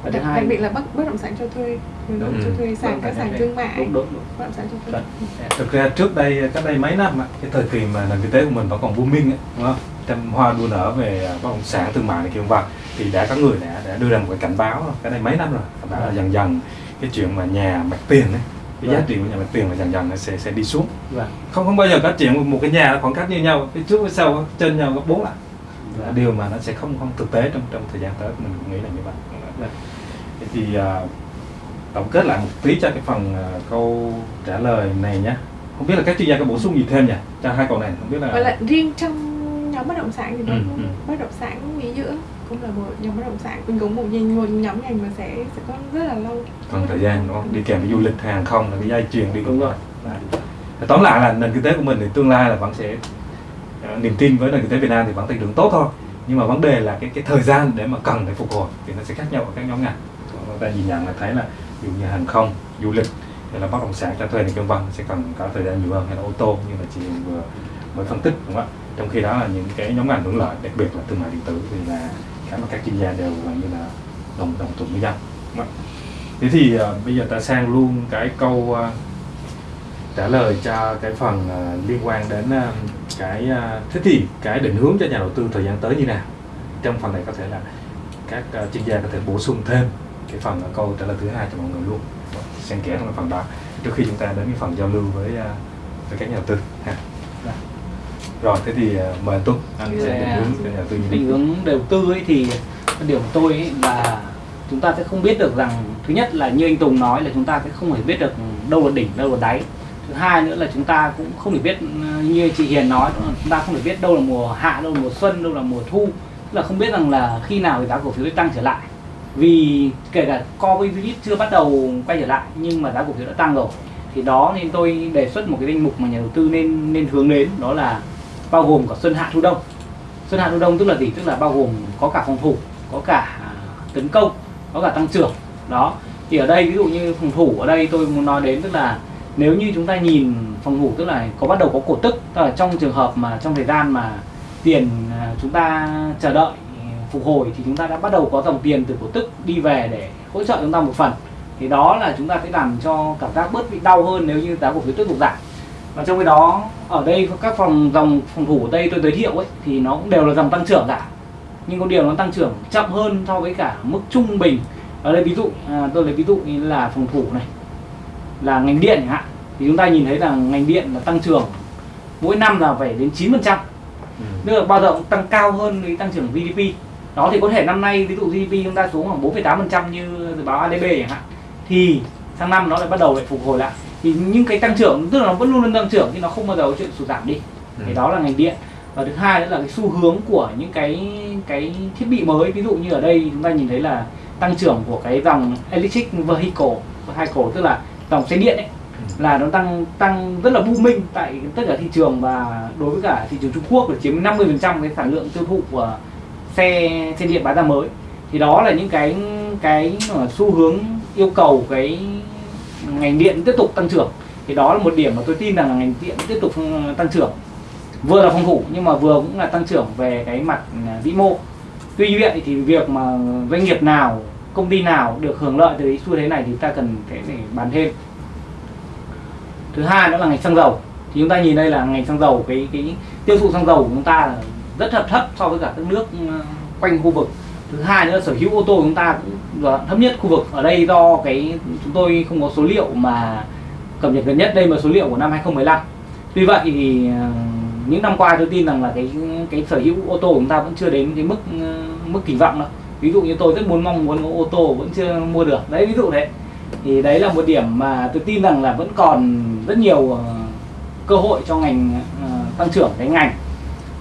Và thứ đặc, hai đặc biệt là bất bất động sản cho thuê bất động Ừ. cho thuê sàn các sàn thương mại. Đúng đúng đúng. Bất động sản cho thuê. Chuẩn. thực ra trước đây cách đây mấy năm á, cái thời kỳ mà nền kinh tế của mình vẫn còn booming á, đúng không? Trăm hoa đua nở về bất động sản thương mại này kia vân thì đã có người đã, đã đưa ra một cái cảnh báo cái đây mấy năm rồi. Cảnh báo là dần dần cái chuyện mà nhà mặt tiền ấy cái giá Vâng. trị của nhà mặt tiền là dần dần nó sẽ sẽ đi xuống Vâng. không không bao giờ có chuyện một cái nhà khoảng cách như nhau phía trước phía sau trên nhau gấp bốn là Vâng. điều mà nó sẽ không không thực tế trong trong thời gian tới mình cũng nghĩ là như vậy Vâng. Thế thì à, tổng kết lại một tí cho cái phần à, câu trả lời này nhé không biết là các chuyên gia có bổ sung gì thêm nhỉ cho hai câu này không biết là và lại riêng trong nhóm bất động sản thì Ừ, ừ. bất động sản nghỉ dưỡng cũng là một nhóm bất động sản mình cũng một ngành một nhóm ngành mà sẽ sẽ có rất là lâu. Còn thời gian, đúng không? Đi kèm với du lịch hàng không là cái dây chuyền đi, Đúng rồi. Đấy. tóm lại là nền kinh tế của mình thì tương lai là vẫn sẽ ờ, niềm tin với nền kinh tế Việt Nam thì vẫn tăng trưởng tốt thôi. Nhưng mà vấn đề là cái cái thời gian để mà cần để phục hồi thì nó sẽ khác nhau ở các nhóm ngành. Chúng ta nhìn nhận là thấy là ví dụ như hàng không, du lịch hay là bất động sản, cho thuê này vân vân sẽ cần có thời gian nhiều hơn. Hay là ô tô như là chị vừa mới phân tích, đúng không ạ? Trong khi đó là những cái nhóm ngành hưởng lợi, đặc biệt là thương mại điện tử thì là mà các chuyên gia đều như là đồng đồng thuận với nhau ạ? thế thì ờ, bây giờ ta sang luôn cái câu ờ, trả lời cho cái phần ờ, liên quan đến ờ, cái ờ, thế thì cái định hướng cho nhà đầu tư thời gian tới như nào trong phần này có thể là các ờ, chuyên gia có thể bổ sung thêm cái phần ờ, câu trả lời thứ hai cho mọi người luôn xen kẽ trong phần đó trước khi chúng ta đến cái phần giao lưu với ờ, với các nhà đầu tư ha. Rồi thế thì ờ, mời anh Tuấn anh sẽ Dạ. định hướng cho nhà đầu tư như định hướng đầu tư ấy thì điểm của tôi ấy là chúng ta sẽ không biết được rằng thứ nhất là như anh Tùng nói là chúng ta sẽ không thể biết được đâu là đỉnh đâu là đáy. Thứ hai nữa là chúng ta cũng không thể biết ừ, như chị Hiền nói chúng ta không thể biết đâu là mùa hạ đâu là mùa xuân đâu là mùa thu. Tức là không biết rằng là khi nào thì giá cổ phiếu sẽ tăng trở lại. Vì kể cả COVID chưa bắt đầu quay trở lại nhưng mà giá cổ phiếu đã tăng rồi. Thì đó nên tôi đề xuất một cái danh mục mà nhà đầu tư nên nên hướng đến đó là bao gồm cả xuân hạ thu đông. Xuân hạ thu đông tức là gì? Tức là bao gồm có cả phòng thủ, có cả à, tấn công, có cả tăng trưởng. Đó. Thì ở đây ví dụ như phòng thủ ở đây tôi muốn nói đến tức là nếu như chúng ta nhìn phòng thủ tức là có bắt đầu có cổ tức tức là trong trường hợp mà, trong thời gian mà tiền à, chúng ta chờ đợi à, phục hồi thì chúng ta đã bắt đầu có dòng tiền từ cổ tức đi về để hỗ trợ chúng ta một phần. Thì đó là chúng ta sẽ làm cho cảm giác bớt bị đau hơn nếu như giá cổ phiếu tiếp tục giảm và trong cái đó ở đây các phòng dòng phòng thủ ở đây tôi giới thiệu ấy thì nó cũng đều là dòng tăng trưởng cả. Nhưng có điều nó tăng trưởng chậm hơn so với cả mức trung bình. Ở đây ví dụ à, tôi lấy ví dụ như là phòng thủ này là ngành điện chẳng hạn. Thì chúng ta nhìn thấy là ngành điện là tăng trưởng mỗi năm là phải đến 9% trăm. Ừ. tức là bao giờ cũng tăng cao hơn cái tăng trưởng GDP đó thì có thể năm nay ví dụ GDP chúng ta xuống khoảng 4,8% như dự báo ADB chẳng hạn. Thì sang năm nó lại bắt đầu lại phục hồi lại thì những cái tăng trưởng tức là nó vẫn luôn luôn tăng trưởng nhưng nó không bao giờ có chuyện sụt giảm đi. Ừ. thì đó là ngành điện. Và thứ hai nữa là cái xu hướng của những cái cái thiết bị mới ví dụ như ở đây chúng ta nhìn thấy là tăng trưởng của cái dòng electric vehicle vehicle tức là dòng xe điện ấy là nó tăng tăng rất là booming tại tất cả thị trường và đối với cả thị trường Trung Quốc là chiếm 50% cái sản lượng tiêu thụ của xe xe điện bán ra mới. Thì đó là những cái cái xu hướng yêu cầu cái ngành điện tiếp tục tăng trưởng. Thì đó là một điểm mà tôi tin rằng là ngành điện tiếp tục ừ, tăng trưởng. Vừa là phòng thủ, nhưng mà vừa cũng là tăng trưởng về cái mặt ừ, vĩ mô. Tuy vậy thì việc mà doanh nghiệp nào, công ty nào được hưởng lợi từ xu thế này thì ta cần phải để bàn thêm. Thứ hai nữa là ngành xăng dầu. Thì chúng ta nhìn đây là ngành xăng dầu, cái cái tiêu thụ xăng dầu của chúng ta là rất thấp thấp so với cả các nước ừ, quanh khu vực thứ hai nữa là sở hữu ô tô của chúng ta cũng là thấp nhất khu vực. Ở đây do cái, chúng tôi không có số liệu mà cập nhật gần nhất, đây là số liệu của năm 2015 tuy vậy thì ờ, những năm qua tôi tin rằng là cái cái sở hữu ô tô của chúng ta vẫn chưa đến cái mức ờ, mức kỳ vọng đâu. Ví dụ như tôi rất muốn mong muốn có ô tô vẫn chưa mua được. Đấy, ví dụ đấy. Thì đấy là một điểm mà tôi tin rằng là vẫn còn rất nhiều ờ, cơ hội cho ngành tăng trưởng, cái ngành.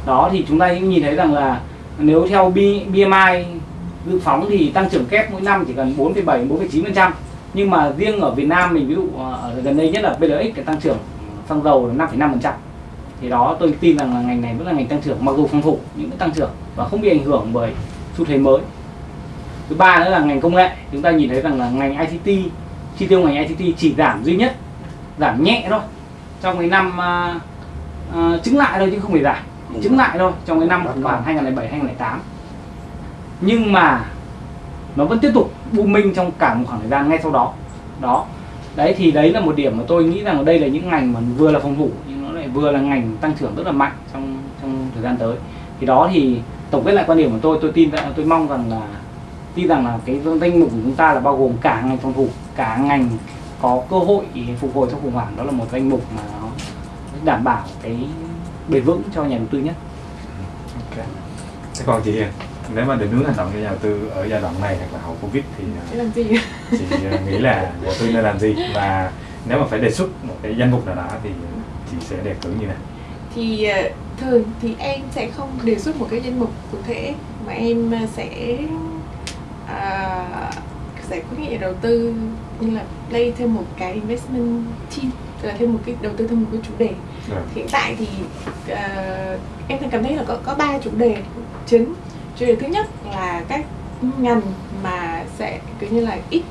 Đó, thì chúng ta cũng nhìn thấy rằng là nếu theo BMI dự phóng thì tăng trưởng kép mỗi năm chỉ cần 4,7 4,9% nhưng mà riêng ở Việt Nam mình ví dụ ờ, ở gần đây nhất là BLX cái tăng trưởng xăng dầu là 5,5% thì đó tôi tin rằng là ngành này vẫn là ngành tăng trưởng mặc dù phòng thủ nhưng vẫn tăng trưởng và không bị ảnh hưởng bởi xu thế mới. Thứ ba nữa là ngành công nghệ. Chúng ta nhìn thấy rằng là ngành ICT chi tiêu ngành ICT chỉ giảm duy nhất giảm nhẹ thôi. Trong cái năm ờ, ờ, uh, uh, chứng lại thôi chứ không phải giảm chứng lại thôi trong cái năm khoảng 2007 2008 nhưng mà nó vẫn tiếp tục booming trong cả một khoảng thời gian ngay sau đó. Đó. Đấy thì đấy là một điểm mà tôi nghĩ rằng đây là những ngành mà vừa là phòng thủ nhưng nó lại vừa là ngành tăng trưởng rất là mạnh trong trong thời gian tới. Thì đó thì tổng kết lại quan điểm của tôi tôi tin rằng tôi mong rằng là tin rằng là cái danh mục của chúng ta là bao gồm cả ngành phòng thủ cả ngành có cơ hội phục hồi sau khủng hoảng. Đó là một danh mục mà nó đảm bảo cái bền vững cho nhà đầu tư nhất Ok. Thế còn chị Hiền, nếu mà định hướng hành động cho nhà đầu tư ở giai đoạn này hoặc là hậu Covid thì Để làm gì chị à, nghĩ là nhà đầu tư nên làm gì và nếu mà phải đề xuất một cái danh mục nào đó thì chị sẽ đề cử như nào? thì ờ, thường thì em sẽ không đề xuất một cái danh mục cụ thể mà em ờ, sẽ à, sẽ có nghĩa đầu tư như là play thêm một cái investment team tức là thêm một cái đầu tư thêm một cái chủ đề. Rồi. hiện tại thì ờ, em cảm thấy là có có ba chủ đề chính. Chủ đề thứ nhất là các ngành mà sẽ kiểu như là ít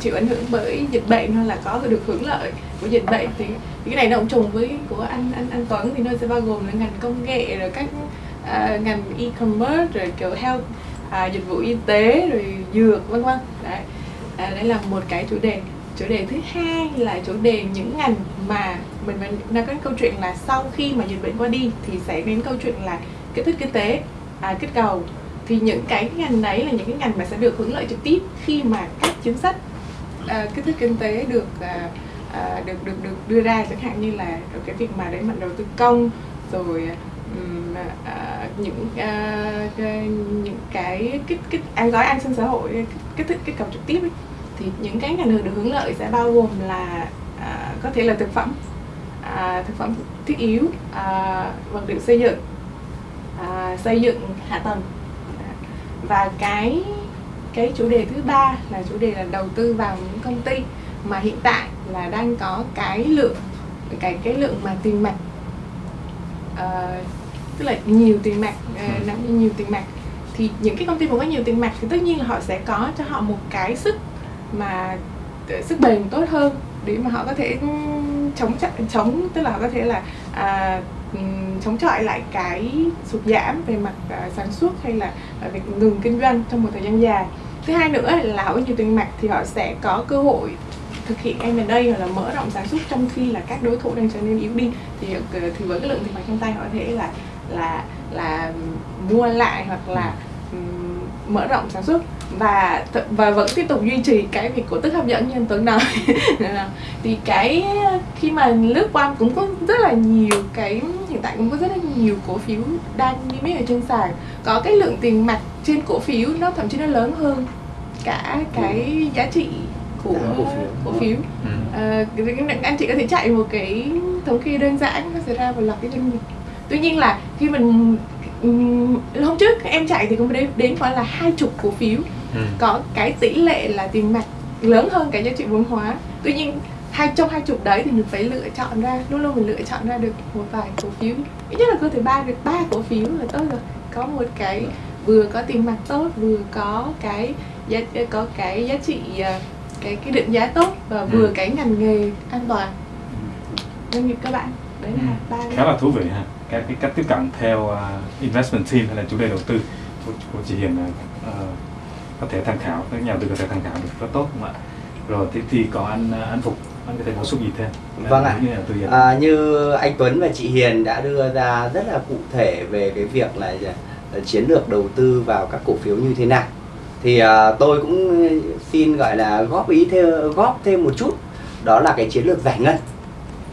chịu ảnh hưởng bởi dịch bệnh hoặc là có được hưởng lợi của dịch bệnh thì thì cái này nó cũng trùng với của anh anh anh Tuấn thì nó sẽ bao gồm là ngành công nghệ rồi các à, ngành e-commerce rồi kiểu health à, dịch vụ y tế rồi dược vân vân. Đấy. À, đấy là một cái chủ đề chủ đề thứ hai là chủ đề những ngành mà mình mình đang có câu chuyện là sau khi mà dịch bệnh qua đi thì sẽ đến câu chuyện là kích thích kinh tế à, kích cầu thì những cái ngành đấy là những cái ngành mà sẽ được hưởng lợi trực tiếp khi mà các chính sách à, kích thích kinh tế được à, à, được được được đưa ra chẳng hạn như là cái việc mà đẩy mạnh đầu tư công rồi à, à, những à, cái- những cái kích kích an gói an sinh xã hội kích, kích thích kích cầu trực tiếp ấy thì những cái ngành được hưởng lợi sẽ bao gồm là à, có thể là thực phẩm à, thực phẩm thiết yếu à, vật liệu xây dựng à, xây dựng hạ tầng. À, và cái cái chủ đề thứ ba là chủ đề là đầu tư vào những công ty mà hiện tại là đang có cái lượng cái cái lượng mà tiền mặt ờ, tức là nhiều tiền mặt uh, nắm nhiều tiền mặt. Thì những cái công ty mà có nhiều tiền mặt thì tất nhiên là họ sẽ có cho họ một cái sức mà sức bền tốt hơn để mà họ có thể ừ, chống chống tức là họ có thể là à, ừ, chống chọi lại cái sụt giảm về mặt à, sản xuất hay là à, việc ngừng kinh doanh trong một thời gian dài. Thứ hai nữa là họ nhiều tiền mặt thì họ sẽ có cơ hội thực hiện M&A hoặc là mở rộng sản xuất trong khi là các đối thủ đang trở nên yếu đi. Thì ờ, thì với cái lượng tiền mặt trong tay họ có thể là là là mua lại hoặc là mở rộng sản xuất và và vẫn tiếp tục duy trì cái việc cổ tức hấp dẫn như anh Tuấn nói. Thì cái khi mà lướt qua cũng có rất là nhiều cái hiện tại cũng có rất là nhiều cổ phiếu đang niêm yết ở trên sàn. Có cái lượng tiền mặt trên cổ phiếu nó thậm chí nó lớn hơn cả cái giá trị của cổ phiếu. cổ phiếu. Ừ. Ờ, cái- anh chị có thể chạy một cái thống kê đơn giản nó sẽ ra một loạt cái doanh nghiệp. Tuy nhiên là khi mình ừm, hôm trước em chạy thì cũng đến đến khoảng là hai chục cổ phiếu. Ừ. có cái tỷ lệ là tiền mặt lớn hơn cả giá trị vốn hóa. Tuy nhiên hai trong hai chục đấy thì mình phải lựa chọn ra luôn luôn mình lựa chọn ra được một vài cổ phiếu. Ít nhất là có thể ba được ba cổ phiếu là tốt rồi. Có một cái vừa có tiền mặt tốt vừa có cái giá có cái giá trị ờ, cái cái định giá tốt và vừa Ừ. cái ngành nghề an toàn. Doanh nghiệp các bạn đấy là ba Ừ. khá là thú vị ha cái, cái cách tiếp cận theo uh, investment team hay là chủ đề đầu tư của, của chị Hiền là uh, có thể tham khảo các nhà đầu tư có thể tham khảo được rất tốt không ạ? Rồi thế thì còn anh uh, anh Phục anh có thể bổ sung gì thêm? Vâng ạ. Như. À, như anh Tuấn và chị Hiền đã đưa ra rất là cụ thể về cái việc là ờ, chiến lược đầu tư vào các cổ phiếu như thế nào. Thì à, tôi cũng xin gọi là góp ý thêm góp thêm một chút đó là cái chiến lược giải ngân.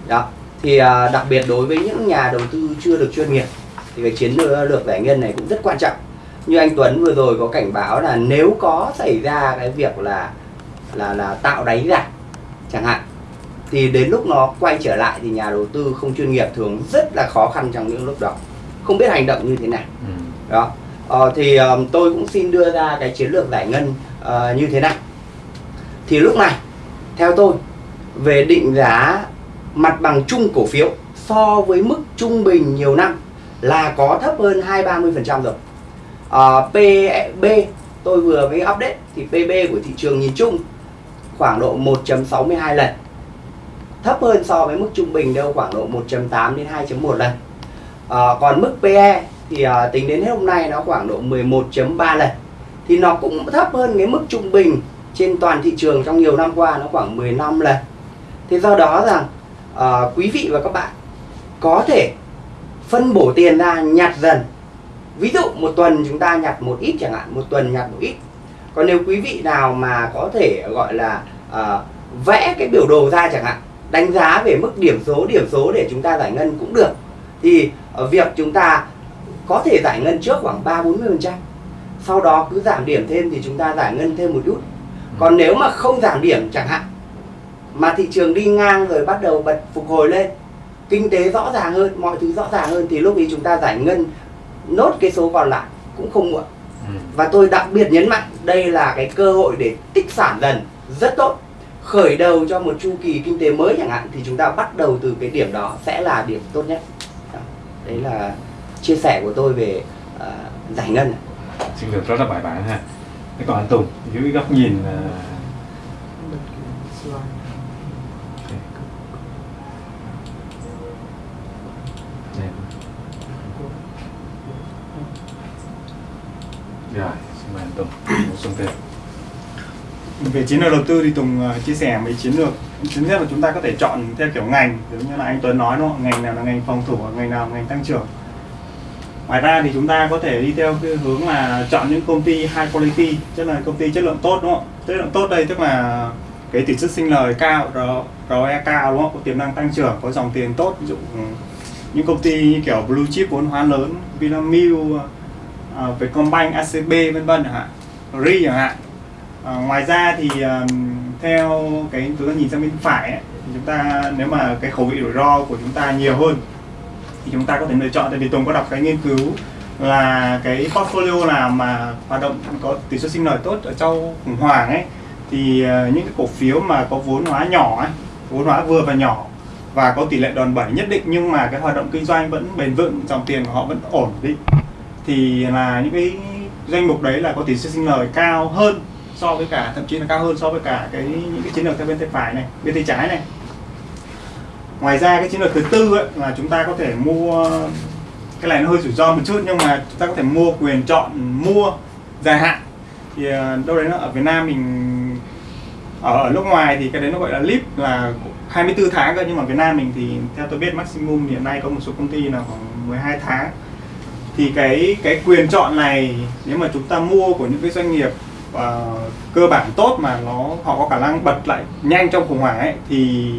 Đó thì à, đặc biệt đối với những nhà đầu tư chưa được chuyên nghiệp thì cái chiến lược giải ngân này cũng rất quan trọng. Như anh Tuấn vừa rồi có cảnh báo là nếu có xảy ra cái việc là là là tạo đáy giảm chẳng hạn thì đến lúc nó quay trở lại thì nhà đầu tư không chuyên nghiệp thường rất là khó khăn trong những lúc đó. Không biết hành động như thế nào. Ừ. đó. Ờ, thì ờ, tôi cũng xin đưa ra cái chiến lược giải ngân ờ, như thế này. Thì lúc này theo tôi về định giá mặt bằng chung cổ phiếu so với mức trung bình nhiều năm là có thấp hơn 2 30% rồi. À, PB tôi vừa mới update thì PB của thị trường nhìn chung khoảng độ 1.62 lần. Thấp hơn so với mức trung bình đâu khoảng độ 1.8 đến 2.1 lần. À, còn mức PE thì à, tính đến hết hôm nay nó khoảng độ 11.3 lần. Thì nó cũng thấp hơn cái mức trung bình trên toàn thị trường trong nhiều năm qua nó khoảng 15 lần. Thế do đó rằng ờ, quý vị và các bạn có thể phân bổ tiền ra nhặt dần. Ví dụ một tuần chúng ta nhặt một ít chẳng hạn một tuần nhặt một ít. Còn nếu quý vị nào mà có thể gọi là ờ, vẽ cái biểu đồ ra chẳng hạn đánh giá về mức điểm số điểm số để chúng ta giải ngân cũng được thì việc chúng ta có thể giải ngân trước khoảng 3 40 phần trăm. Sau đó cứ giảm điểm thêm thì chúng ta giải ngân thêm một chút. Còn nếu mà không giảm điểm chẳng hạn mà thị trường đi ngang rồi bắt đầu bật phục hồi lên. Kinh tế rõ ràng hơn mọi thứ rõ ràng hơn thì lúc ấy chúng ta giải ngân nốt cái số còn lại cũng không muộn. Ừ. và tôi đặc biệt nhấn mạnh đây là cái cơ hội để tích sản dần rất tốt. Khởi đầu cho một chu kỳ kinh tế mới chẳng hạn thì chúng ta bắt đầu từ cái điểm đó sẽ là điểm tốt nhất. Đấy là chia sẻ của tôi về ờ, giải ngân. Chiến lược rất là bài bản ha. Thế còn anh Tùng dưới góc nhìn ờ, này xin mời anh Tùng bổ sung thêm về chiến lược đầu tư thì Tùng à, chia sẻ mấy chiến lược. Thứ nhất là chúng ta có thể chọn theo kiểu ngành, giống như là anh Tuấn nói đúng không? Ngành nào là ngành phòng thủ, ngành nào là ngành tăng trưởng. Ngoài ra thì chúng ta có thể đi theo cái hướng là chọn những công ty high quality, tức là công ty chất lượng tốt đúng không? Chất lượng tốt đây tức là cái tỷ suất sinh lời cao ROE cao đúng không? Có tiềm năng tăng trưởng, có dòng tiền tốt. Ví dụ ừ, những công ty như kiểu blue chip vốn hóa lớn, Vinamilk Ờ, uh, Vietcombank ACB vân vân chẳng hạn RI chẳng hạn. À, ngoài ra thì um, theo cái chúng ta nhìn sang bên phải ấy, thì chúng ta nếu mà cái khẩu vị rủi ro của chúng ta nhiều hơn thì chúng ta có thể lựa chọn. Tại vì Tùng có đọc cái nghiên cứu là cái portfolio nào mà hoạt động có tỷ suất sinh lời tốt ở trong khủng hoảng ấy thì uh, những cái cổ phiếu mà có vốn hóa nhỏ ấy, vốn hóa vừa và nhỏ và có tỷ lệ đòn bẩy nhất định nhưng mà cái hoạt động kinh doanh vẫn bền vững dòng tiền của họ vẫn ổn định thì là những cái danh mục đấy là có tỷ suất sinh lời cao hơn so với cả thậm chí là cao hơn so với cả cái những cái chiến lược theo bên tay phải này bên tay trái này. Ngoài ra cái chiến lược thứ tư ấy, là chúng ta có thể mua cái này nó hơi rủi ro một chút nhưng mà chúng ta có thể mua quyền chọn mua dài hạn. Thì ờ, đâu đấy nó ở Việt Nam mình ở, ở nước ngoài thì cái đấy nó gọi là lip là 24 tháng cơ nhưng mà Việt Nam mình thì theo tôi biết maximum hiện nay có một số công ty là khoảng 12 tháng thì cái cái quyền chọn này nếu mà chúng ta mua của những cái doanh nghiệp uh, cơ bản tốt mà nó họ có khả năng bật lại nhanh trong khủng hoảng ấy thì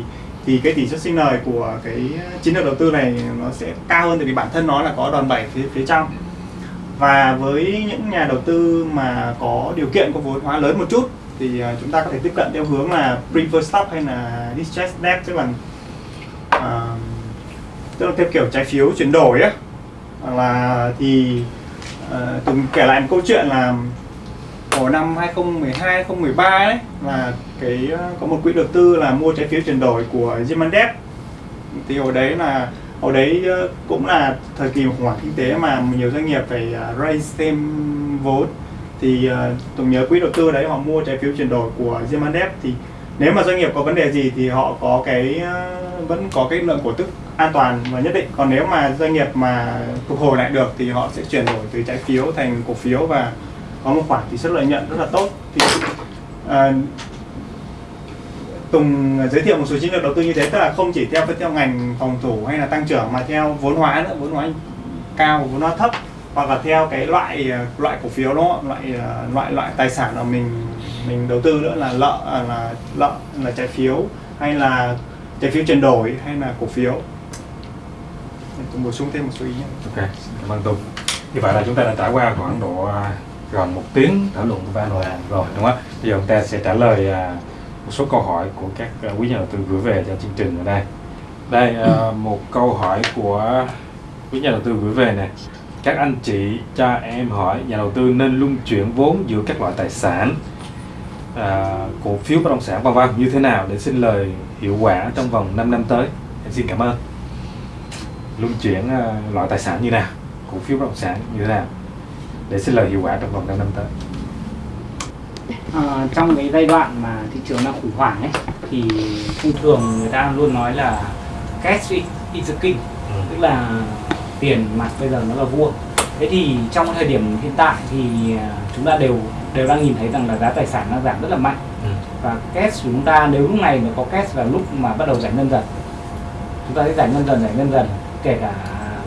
thì cái tỷ suất sinh lời của cái chiến lược đầu tư này nó sẽ cao hơn tại vì bản thân nó là có đòn bẩy phía phía trong. Và với những nhà đầu tư mà có điều kiện có vốn hóa lớn một chút thì ờ, chúng ta có thể tiếp cận theo hướng là preferred stock hay là distressed debt tức là uh, tức là theo kiểu trái phiếu chuyển đổi là thì uh, từng kể lại một câu chuyện là hồi năm 2012 2013 đấy là cái ờ, có một quỹ đầu tư là mua trái phiếu chuyển đổi của German Debt thì hồi đấy là hồi đấy ờ, cũng là thời kỳ khủng hoảng kinh tế mà nhiều doanh nghiệp phải raise thêm vốn. Thì ờ, tôi nhớ quỹ đầu tư đấy họ mua trái phiếu chuyển đổi của German Debt thì nếu mà doanh nghiệp có vấn đề gì thì họ có cái vẫn có cái lượng cổ tức an toàn và nhất định. Còn nếu mà doanh nghiệp mà phục hồi lại được thì họ sẽ chuyển đổi từ trái phiếu thành cổ phiếu và có một khoản tỷ suất lợi nhuận rất là tốt. Thì à, Tùng giới thiệu một số chiến lược đầu tư như thế tức là không chỉ theo theo ngành phòng thủ hay là tăng trưởng mà theo vốn hóa nữa vốn hóa cao vốn hóa thấp hoặc là theo cái loại ờ, loại cổ phiếu đó loại ờ, loại loại tài sản mà mình mình đầu tư nữa là lợ à, là lợ là trái phiếu hay là trái phiếu chuyển đổi hay là cổ phiếu. Để tôi bổ sung thêm một số ý nhé. Ok, cảm ơn Tùng. Như vậy là chúng ta đã trải qua khoảng độ à, gần một tiếng thảo luận của ba hàm rồi đúng không? ạ Bây giờ chúng ta sẽ trả lời à, một số câu hỏi của các à, quý nhà đầu tư gửi về cho chương trình ở đây. Đây một câu hỏi của quý nhà đầu tư gửi về này. Các anh chị cho em hỏi nhà đầu tư nên luân chuyển vốn giữa các loại tài sản à, cổ phiếu bất động sản vân vân như thế nào để sinh lời hiệu quả trong vòng 5 năm tới em xin cảm ơn luân chuyển à, loại tài sản như nào cổ phiếu bất động sản như thế nào để sinh lời hiệu quả trong vòng 5 năm tới? Ờ, trong cái giai đoạn mà thị trường đang khủng hoảng ấy thì thông thường người ta luôn nói là cash is the king tức là tiền mặt bây giờ nó là vua. Thế thì trong thời điểm hiện tại thì à, chúng ta đều đều đang nhìn thấy rằng là giá tài sản đang giảm rất là mạnh. Ừ. và cash của chúng ta nếu lúc này mà có cash là lúc mà bắt đầu giải ngân dần chúng ta sẽ giải ngân dần giải ngân dần kể cả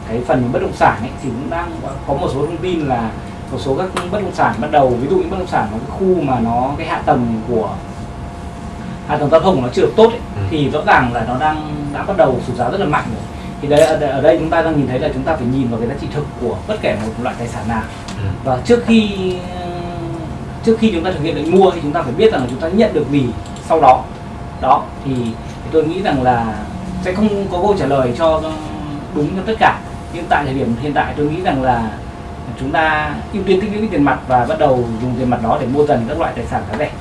cái phần bất động sản ấy thì cũng đang có một số thông tin là một số các bất động sản bắt đầu ví dụ những bất động sản ở cái khu mà nó cái hạ tầng của hạ tầng giao thông nó chưa được tốt ấy, Ừ. thì rõ ràng là nó đang đã bắt đầu sụt giá rất là mạnh rồi thì đấy ở đây, ở đây chúng ta đang nhìn thấy là chúng ta phải nhìn vào cái giá trị thực của bất kể một loại tài sản nào Ừ. và trước khi trước khi chúng ta thực hiện lệnh mua thì chúng ta phải biết rằng là chúng ta nhận được gì sau đó đó thì, thì tôi nghĩ rằng là sẽ không có câu trả lời cho đúng cho tất cả nhưng tại thời điểm hiện tại tôi nghĩ rằng là chúng ta ưu tiên tích lũy tiền mặt và bắt đầu dùng tiền mặt đó để mua dần các loại tài sản giá rẻ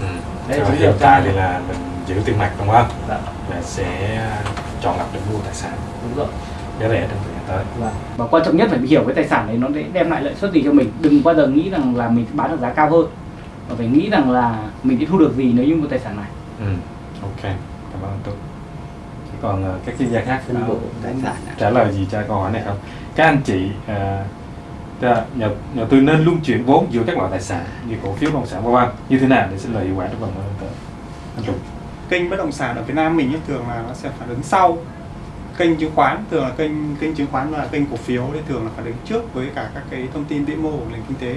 Ừ. Đấy, chính hiện tại thì là mình giữ tiền mặt đúng không? Dạ. Và sẽ chọn lọc để mua tài sản đúng rồi giá rẻ trong thời gian tới. Vâng. và quan trọng nhất phải hiểu cái tài sản đấy nó sẽ đem lại lợi suất gì cho mình đừng bao giờ nghĩ rằng là mình bán được giá cao hơn và phải nghĩ rằng là mình sẽ thu được gì nếu như mua tài sản này Ừ. Ok, cảm ơn Tuấn. Còn ờ, các chuyên gia khác phân có bổ tài sản ạ. trả lời gì cho câu hỏi này không? Các anh chị ta- nhà, nhà tư nên luân chuyển vốn giữa các loại tài sản như cổ phiếu bất động sản vân vân như thế nào để sinh lời hiệu quả trong vòng năm năm tới? Anh Tùng. kênh bất động sản ở Việt Nam mình ấy, thường là nó sẽ phản ứng sau kênh chứng khoán thường là kênh kênh chứng khoán và kênh cổ phiếu thì thường là phản ứng trước với cả các cái thông tin vĩ mô của nền kinh tế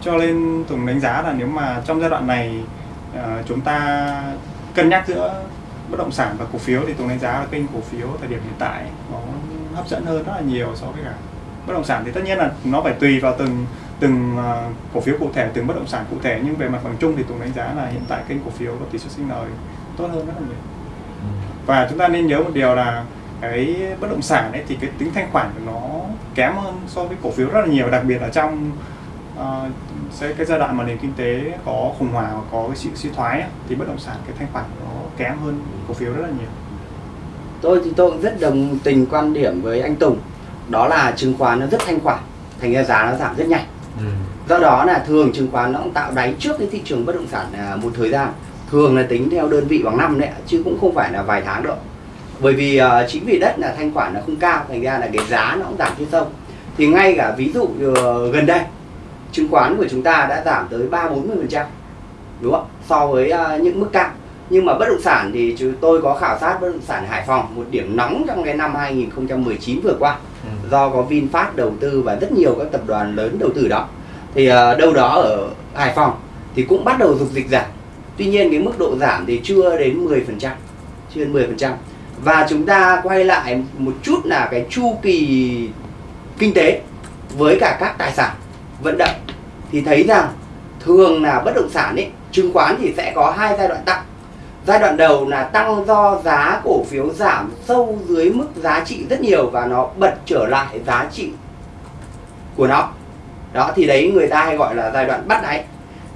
cho nên Tùng đánh giá là nếu mà trong giai đoạn này ờ, chúng ta cân nhắc giữa bất động sản và cổ phiếu thì Tùng đánh giá là kênh cổ phiếu thời điểm hiện tại nó hấp dẫn hơn rất là nhiều so với cả bất động sản. Thì tất nhiên là nó phải tùy vào từng từng ờ, cổ phiếu cụ thể từng bất động sản cụ thể. Nhưng về mặt bằng chung thì Tùng đánh giá là hiện tại kênh cổ phiếu có tỷ suất sinh lời tốt hơn rất là nhiều. Và chúng ta nên nhớ một điều là cái bất động sản ấy thì cái tính thanh khoản của nó kém hơn so với cổ phiếu rất là nhiều. Đặc biệt là trong sẽ cái giai đoạn mà nền kinh tế có khủng hoảng và có cái sự suy thoái ấy, thì bất động sản cái thanh khoản của nó kém hơn cổ phiếu rất là nhiều. Tôi thì tôi cũng rất đồng tình quan điểm với anh Tùng. Đó là chứng khoán nó rất thanh khoản thành ra giá nó giảm rất nhanh. Ừ. do đó là thường chứng khoán nó cũng tạo đáy trước cái thị trường bất động sản à, một thời gian. Thường là tính theo đơn vị bằng năm đấy chứ cũng không phải là vài tháng đâu. Bởi vì à, chính vì đất là thanh khoản nó không cao thành ra là cái giá nó cũng giảm trên sâu thì ngay cả ví dụ ờ, gần đây chứng khoán của chúng ta đã giảm tới ba bốn mươi phần trăm đúng không so với à, những mức cao nhưng mà bất động sản thì chúng tôi có khảo sát bất động sản Hải Phòng một điểm nóng trong cái năm 2019 vừa qua. Ừ. do có VinFast đầu tư và rất nhiều các tập đoàn lớn đầu tư đó. Thì ờ, đâu đó ở Hải Phòng thì cũng bắt đầu dục dịch giảm. Tuy nhiên cái mức độ giảm thì chưa đến 10% chưa đến 10% và chúng ta quay lại một chút là cái chu kỳ kinh tế với cả các tài sản vận động. Thì thấy rằng thường là bất động sản ấy chứng khoán thì sẽ có hai giai đoạn tăng giai đoạn đầu là tăng do giá cổ phiếu giảm sâu dưới mức giá trị rất nhiều và nó bật trở lại giá trị của nó. Đó, thì đấy người ta hay gọi là giai đoạn bắt đáy.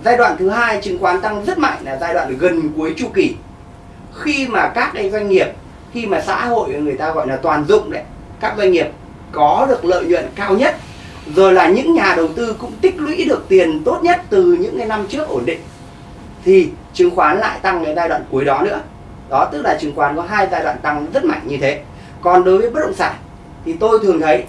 Giai đoạn thứ hai, chứng khoán tăng rất mạnh là giai đoạn gần cuối chu kỳ. Khi mà các cái doanh nghiệp, khi mà xã hội người ta gọi là toàn dụng đấy, các doanh nghiệp có được lợi nhuận cao nhất, rồi là những nhà đầu tư cũng tích lũy được tiền tốt nhất từ những cái năm trước ổn định thì chứng khoán lại tăng đến giai đoạn cuối đó nữa. Đó tức là chứng khoán có hai giai đoạn tăng rất mạnh như thế. Còn đối với bất động sản thì tôi thường thấy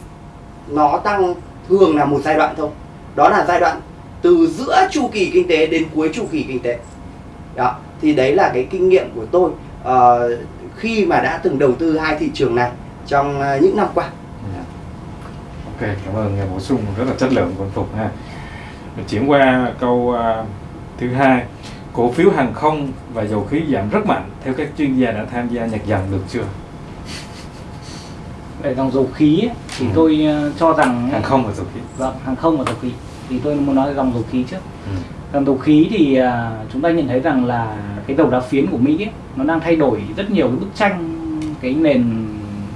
nó tăng thường là một giai đoạn thôi. Đó là giai đoạn từ giữa chu kỳ kinh tế đến cuối chu kỳ kinh tế. Đó thì đấy là cái kinh nghiệm của tôi uh, khi mà đã từng đầu tư hai thị trường này trong uh, những năm qua. Ok, cảm ơn bổ sung rất là chất lượng của anh Phục ha. Mình chuyển qua câu uh, thứ hai. Cổ phiếu hàng không và dầu khí giảm rất mạnh theo các chuyên gia đã tham gia nhặt dần được chưa? về dòng dầu khí thì Ừ. tôi ờ, cho rằng Hàng không và dầu khí. vâng hàng không và dầu khí thì tôi muốn nói dòng dầu khí trước Ừ. dòng dầu khí thì à, chúng ta nhận thấy rằng là cái dầu đá phiến của Mỹ ấy, nó đang thay đổi rất nhiều cái bức tranh cái nền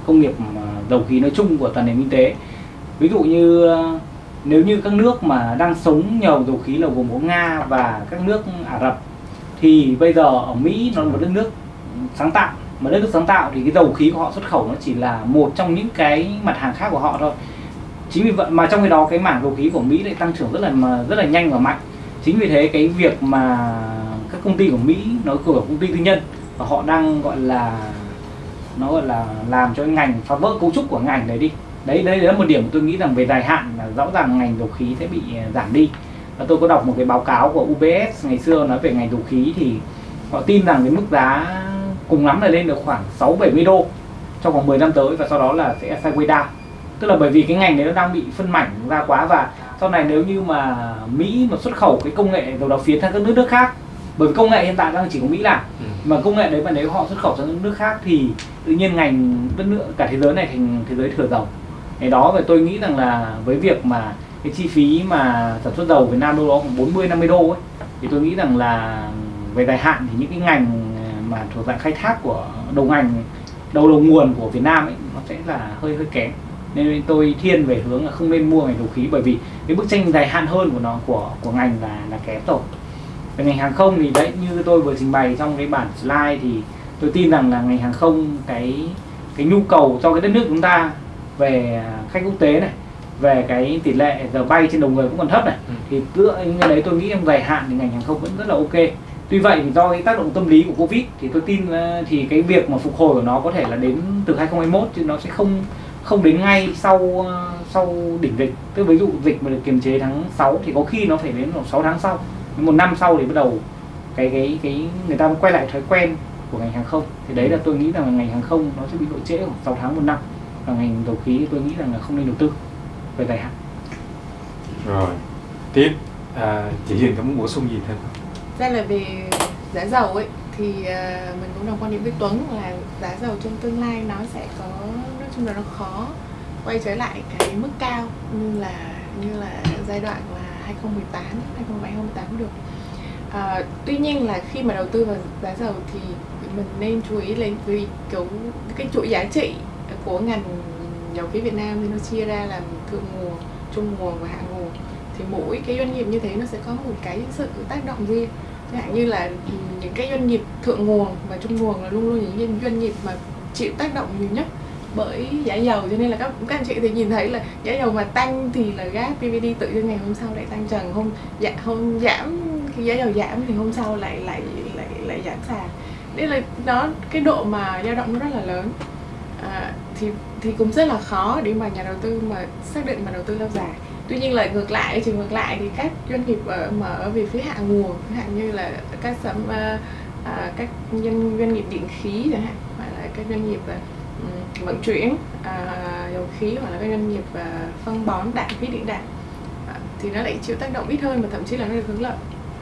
công nghiệp à, dầu khí nói chung của toàn nền kinh tế ví dụ như nếu như các nước mà đang sống nhờ dầu khí là gồm có Nga và các nước Ả Rập thì bây giờ ở Mỹ nó là một đất nước sáng tạo. Mà đất nước sáng tạo thì cái dầu khí của họ, xuất khẩu nó chỉ là một trong những cái mặt hàng khác của họ thôi. Chính vì vậy mà trong cái đó cái mảng dầu khí của Mỹ lại tăng trưởng rất là mà, rất là nhanh và mạnh. Chính vì thế cái việc mà các công ty của Mỹ, nó của công ty tư nhân, và họ đang gọi là, nó gọi là làm cho ngành phá vỡ cấu trúc của ngành đấy đi. Đấy đấy là một điểm tôi nghĩ rằng về dài hạn là rõ ràng ngành dầu khí sẽ bị giảm đi và tôi có đọc một cái báo cáo của UBS ngày xưa nói về ngành dầu khí thì họ tin rằng cái mức giá cùng lắm là lên được khoảng 6 70 đô trong vòng 10 năm tới và sau đó là sẽ sideways down tức là bởi vì cái ngành đấy nó đang bị phân mảnh ra quá và sau này nếu như mà Mỹ mà xuất khẩu cái công nghệ dầu đá phiến sang các nước nước khác bởi vì công nghệ hiện tại đang chỉ có Mỹ làm Ừ. mà công nghệ đấy mà nếu họ xuất khẩu sang những nước khác thì tự nhiên ngành đất nước cả thế giới này thành thế giới thừa dầu cái đó và tôi nghĩ rằng là với việc mà cái chi phí mà sản xuất dầu Việt Nam đâu đó khoảng 40 50 đô ấy. Thì tôi nghĩ rằng là về dài hạn thì những cái ngành mà thuộc dạng khai thác của đầu ngành, đầu đầu nguồn của Việt Nam ấy, nó sẽ là hơi hơi kém. Nên tôi thiên về hướng là không nên mua ngành dầu khí bởi vì cái bức tranh dài hạn hơn của nó, của của ngành là là kém rồi. Về ngành hàng không thì đấy, như tôi vừa trình bày trong cái bản slide thì tôi tin rằng là ngành hàng không cái cái nhu cầu cho cái đất nước chúng ta về khách quốc tế này về cái tỷ lệ giờ bay trên đầu người cũng còn thấp này. Ừ. thì tựa như đấy tôi nghĩ trong dài hạn thì ngành hàng không vẫn rất là ok. Tuy vậy thì do cái tác động tâm lý của covid thì tôi tin ờ, thì cái việc mà phục hồi của nó có thể là đến từ 2021 chứ nó sẽ không không đến ngay sau ờ, sau đỉnh dịch. Tức ví dụ dịch mà được kiềm chế tháng 6 thì có khi nó phải đến khoảng 6 tháng sau một năm sau thì bắt đầu cái cái cái người ta quay lại thói quen của ngành hàng không. Thì đấy là tôi nghĩ rằng là ngành hàng không nó sẽ bị độ trễ khoảng 6 tháng một năm. Và ngành dầu khí tôi nghĩ rằng là không nên đầu tư về dài hạn Rồi. Tiếp à, chị Duyên có muốn bổ sung gì thêm? không? ra là về giá dầu ấy thì à, mình cũng đồng quan điểm với Tuấn là giá dầu trong tương lai nó sẽ có nói chung là nó khó quay trở lại cái mức cao như là như là giai đoạn là 2018 2017 2018 được à, tuy nhiên là khi mà đầu tư vào giá dầu thì mình nên chú ý lên vì kiểu cái chuỗi giá trị của ngành dầu khí Việt Nam thì nó chia ra làm thượng nguồn trung nguồn và hạ nguồn. Thì mỗi cái doanh nghiệp như thế nó sẽ có một cái sự tác động riêng. Chẳng hạn như là ừ, những cái doanh nghiệp thượng nguồn và trung nguồn là luôn luôn những doanh- nghiệp mà chịu tác động nhiều nhất bởi giá dầu. Cho nên là các các anh chị thì nhìn thấy là giá dầu mà tăng thì là gáp PVD tự nhiên ngày hôm sau lại tăng trần hôm dạ, hôm giảm khi giá dầu giảm thì hôm sau lại lại lại lại giảm sàn. Nên là nó cái độ mà dao động nó rất là lớn à, thì thì cũng rất là khó để mà nhà đầu tư mà xác định mà đầu tư lâu dài. Tuy nhiên là ngược lại trường ngược lại thì các doanh nghiệp ở mà ở về phía hạ nguồn chẳng hạn như là các sản à, à, các doanh doanh nghiệp điện khí chẳng hạn hoặc là các doanh nghiệp à, vận chuyển à, dầu khí hoặc là các doanh nghiệp à, phân bón đạm khí điện đạm à, thì nó lại chịu tác động ít hơn và thậm chí là nó được hưởng lợi.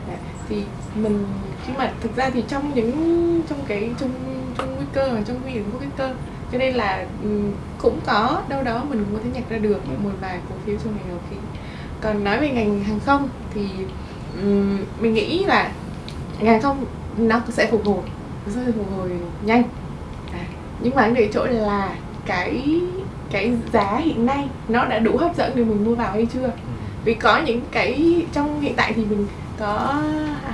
À, thì mình khi mà thực ra thì trong những trong cái trong trong nguy cơ và trong nguy hiểm của cái cơ cho nên là ừm, cũng có đâu đó mình cũng có thể nhặt ra được một vài cổ phiếu trong ngành dầu khí còn nói về ngành hàng không thì ừm, mình nghĩ là ngành hàng không nó sẽ phục hồi nó sẽ phục hồi nhanh. À, nhưng mà vấn đề chỗ là cái cái giá hiện nay nó đã đủ hấp dẫn để mình mua vào hay chưa? Vì có những cái trong hiện tại thì mình có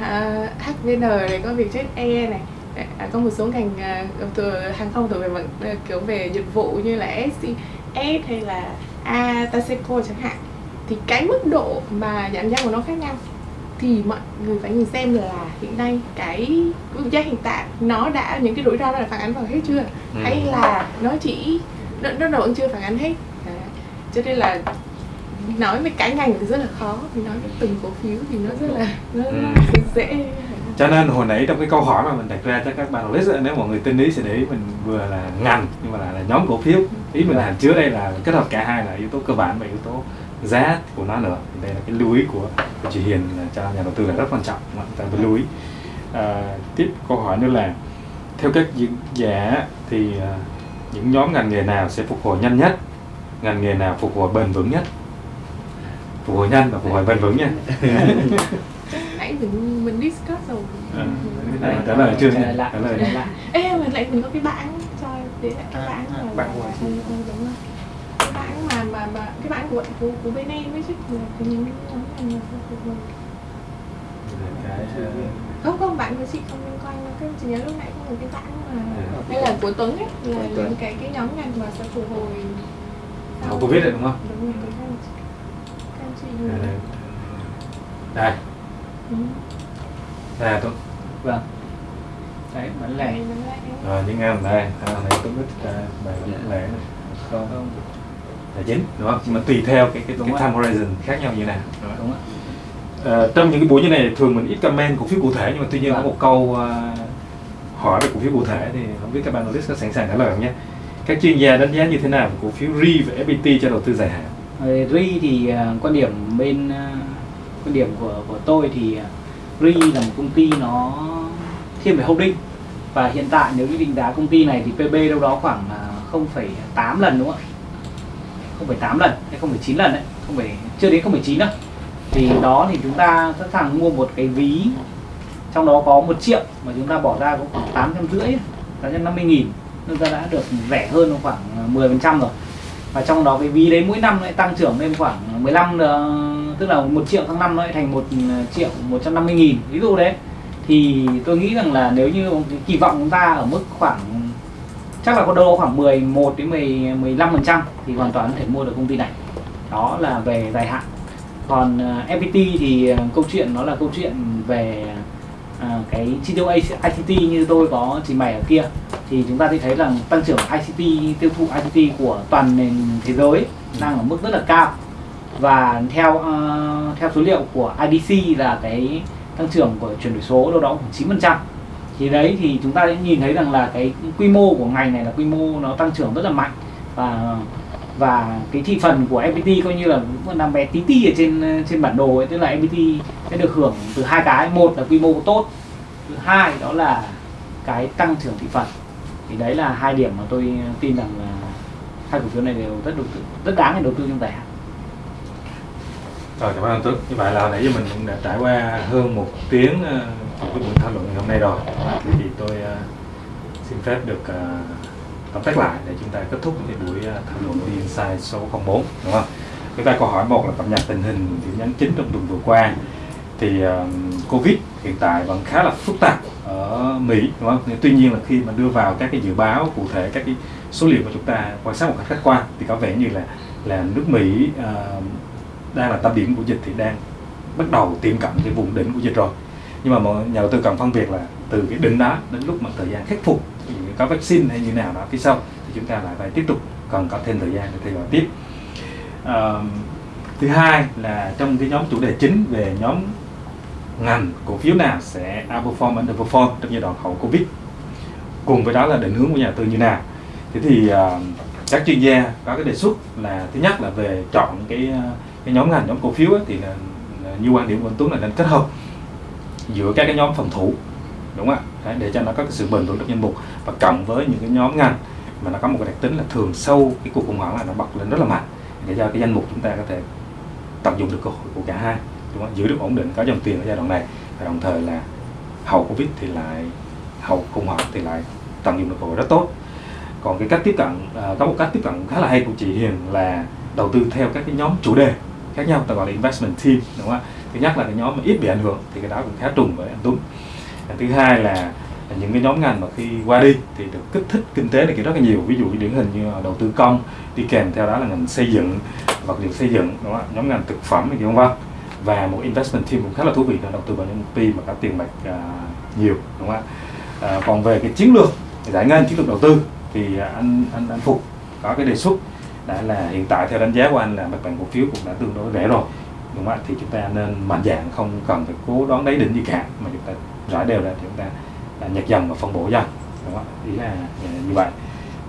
à, HVN này có Vietjet Air này à, có một số ngành à, từ hàng không thuộc về vận à, kiểu về dịch vụ như là SCS hay là Ataseco chẳng hạn. Thì cái mức độ mà giảm giá của nó khác nhau. Thì mọi người phải nhìn xem là hiện nay cái mức giá hiện tại nó đã những cái rủi ro đó là phản ánh vào hết chưa? Ừ. hay là nó chỉ nó, nó vẫn chưa phản ánh hết? À, cho nên là nói về cái ngành thì rất là khó. Vì nói về từng cổ phiếu thì nó rất là nó Ừ. dễ cho nên hồi nãy trong cái câu hỏi mà mình đặt ra cho các bạn list nếu mọi người tin ý sẽ để ý mình vừa là ngành nhưng mà là, là nhóm cổ phiếu. Ý mình hàm chứa đây là kết hợp cả hai là yếu tố cơ bản và yếu tố giá của nó nữa. Đây là cái lưu ý của, của chị Hiền cho nhà đầu tư là rất quan trọng chúng ta phải lưu ý. À, tiếp câu hỏi nữa là theo các diễn giả thì à, những nhóm ngành nghề nào sẽ phục hồi nhanh nhất? Ngành nghề nào phục hồi bền vững nhất? Phục hồi nhanh và phục hồi bền vững nha. nãy mình mình discuss rồi. À, Mình- Đấy, trả lời chưa trả nhỉ? lời lại Trả lời. ê mà lại mình có cái bảng cho để lại cái À, bảng à, là bảng là- của là- ừ, ừ, đúng rồi. Cái bảng mà mà mà cái bảng của của, của bên em ấy chứ là cái nhóm cái ờ, không không bạn của chị không liên quan đâu cái chị nhớ lúc nãy có một cái bảng mà Ừ. hay là của Tuấn ấy là Của những cái cái nhóm ngành mà sẽ phục hồi. Sau- covid đấy đúng không? Đúng rồi các anh chị- các anh chị đây Ừ. là tôi vâng. Đấy bán lẻ. Rồi những ngành đây à, này tôi biết uh, bài bán lẻ này. không không? Tài chính đúng không? Nhưng mà tùy theo cái cái, Đúng cái time horizon khác nhau như nào. Đúng không? đúng ạ. Ờ, trong những cái buổi như này thường mình ít comment cổ phiếu cụ thể nhưng mà tuy nhiên có Vâng. một câu ờ, hỏi về cổ phiếu cụ thể thì không biết các bạn analyst có sẵn sàng trả lời không nhé. Các chuyên gia đánh giá như thế nào về cổ phiếu RE và FPT cho đầu tư dài hạn? Về RI thì à, quan điểm bên à, quan điểm của của tôi thì RE RI là một công ty nó thiên về holding. Và hiện tại nếu như định giá công ty này thì PB đâu đó khoảng à, 0,8 lần đúng không ạ? 0,8 lần hay 0,9 lần đấy không phải chưa đến 0,9 đâu. Thì đó thì chúng ta sẵn sàng mua một cái ví trong đó có một triệu mà chúng ta bỏ ra có khoảng tám trăm rưỡi tám trăm năm mươi nghìn. Chúng ta đã được rẻ hơn khoảng à, 10 phần trăm rồi. Và trong đó cái ví đấy mỗi năm lại tăng trưởng lên khoảng 15 ờ, tức là một triệu tháng năm nó lại thành một triệu 150 nghìn. Ví dụ đấy thì tôi nghĩ rằng là nếu như kỳ vọng chúng ta ở mức khoảng chắc là có đâu khoảng 11 đến 10 15 phần trăm thì hoàn toàn có thể mua được công ty này. Đó là về dài hạn. Còn ờ, FPT thì ờ, câu chuyện nó là câu chuyện về à, cái chi tiêu ICT như tôi có trình bày ở kia. Thì chúng ta sẽ thấy rằng tăng trưởng ICT tiêu thụ ICT của toàn nền thế giới đang ở mức rất là cao và theo uh, theo số liệu của IDC là cái tăng trưởng của chuyển đổi số đâu đó khoảng 9% thì đấy thì chúng ta sẽ nhìn thấy rằng là cái quy mô của ngành này là quy mô nó tăng trưởng rất là mạnh. Và và cái thị phần của FPT coi như là cũng nằm bé tí tí ở trên trên bản đồ ấy. Tức là FPT sẽ được hưởng từ hai cái. Một là quy mô tốt thứ hai đó là cái tăng trưởng thị phần. Thì đấy là hai điểm mà tôi tin rằng là hai cổ phiếu này đều rất đầu tư rất đáng để đầu tư trong dài hạn. Rồi cảm ơn anh Tuấn. Như vậy là nãy giờ mình cũng đã trải qua hơn một tiếng uh, của cái buổi thảo luận ngày hôm nay rồi. Thì, thì tôi ờ, xin phép được ờ, tóm tắt lại để chúng ta kết thúc cái buổi thảo luận của Insight số 04 đúng không? Chúng ta câu hỏi một là cập nhật tình hình điểm nhấn chính trong tuần vừa qua. Thì Covid hiện tại vẫn khá là phức tạp ở Mỹ đúng không? Nhưng Tuy nhiên là khi mà đưa vào các cái dự báo cụ thể các cái số liệu mà chúng ta quan sát một cách khách quan thì có vẻ như là là nước Mỹ uh, đang là tâm điểm của dịch thì đang bắt đầu tiệm cận cái vùng đỉnh của dịch rồi. Nhưng mà mọi nhà đầu tư cần phân biệt là từ cái đỉnh đó đến lúc mà thời gian khắc phục như có vaccine hay như nào đó phía sau thì chúng ta lại phải tiếp tục cần có thêm thời gian để theo dõi tiếp. À, thứ hai là trong cái nhóm chủ đề chính về nhóm ngành cổ phiếu nào sẽ outperform underperform trong giai đoạn hậu covid. Cùng với đó là định hướng của nhà đầu tư như nào. Thế thì uh, các chuyên gia có cái đề xuất là thứ nhất là về chọn cái uh, cái nhóm ngành nhóm cổ phiếu ấy, thì là, là như quan điểm của anh Tuấn là nên kết hợp giữa các cái nhóm phòng thủ đúng không ạ? Để cho nó có cái sự bền vững trong danh mục. Và cộng với những cái nhóm ngành mà nó có một cái đặc tính là thường sâu cái cuộc khủng hoảng là nó bật lên rất là mạnh để cho cái danh mục chúng ta có thể tận dụng được cơ hội của cả hai đúng không? giữ được ổn định có dòng tiền ở giai đoạn này. Và đồng thời là hậu covid thì lại hậu khủng hoảng thì lại tận dụng được cơ hội rất tốt. Còn cái cách tiếp cận à, có một cách tiếp cận khá là hay của chị Hiền là đầu tư theo các cái nhóm chủ đề khác nhau ta gọi là investment team đúng không ạ? Thứ nhất là cái nhóm mà ít bị ảnh hưởng thì cái đó cũng khá trùng với anh Tuấn. Thứ hai là những cái nhóm ngành mà khi qua đi thì được kích thích kinh tế này rất là nhiều ví dụ như điển hình như đầu tư công đi kèm theo đó là ngành xây dựng vật liệu xây dựng đúng không ạ? Nhóm ngành thực phẩm này không vân vân. Và một investment team cũng khá là thú vị là đầu tư vào những công ty mà có tiền bạc à, nhiều đúng không ạ? À, còn về cái chiến lược giải ngân chiến lược đầu tư thì anh anh anh phục có cái đề xuất đã là hiện tại theo đánh giá của anh là mặt bằng cổ phiếu cũng đã tương đối rẻ rồi. Đúng không ạ? Thì chúng ta nên mạnh dạng không cần phải cố đoán đáy đỉnh gì cả mà chúng ta rải đều ra thì chúng ta à, nhặt dần và phân bổ dần. Đúng không ạ? Ý là à, như vậy.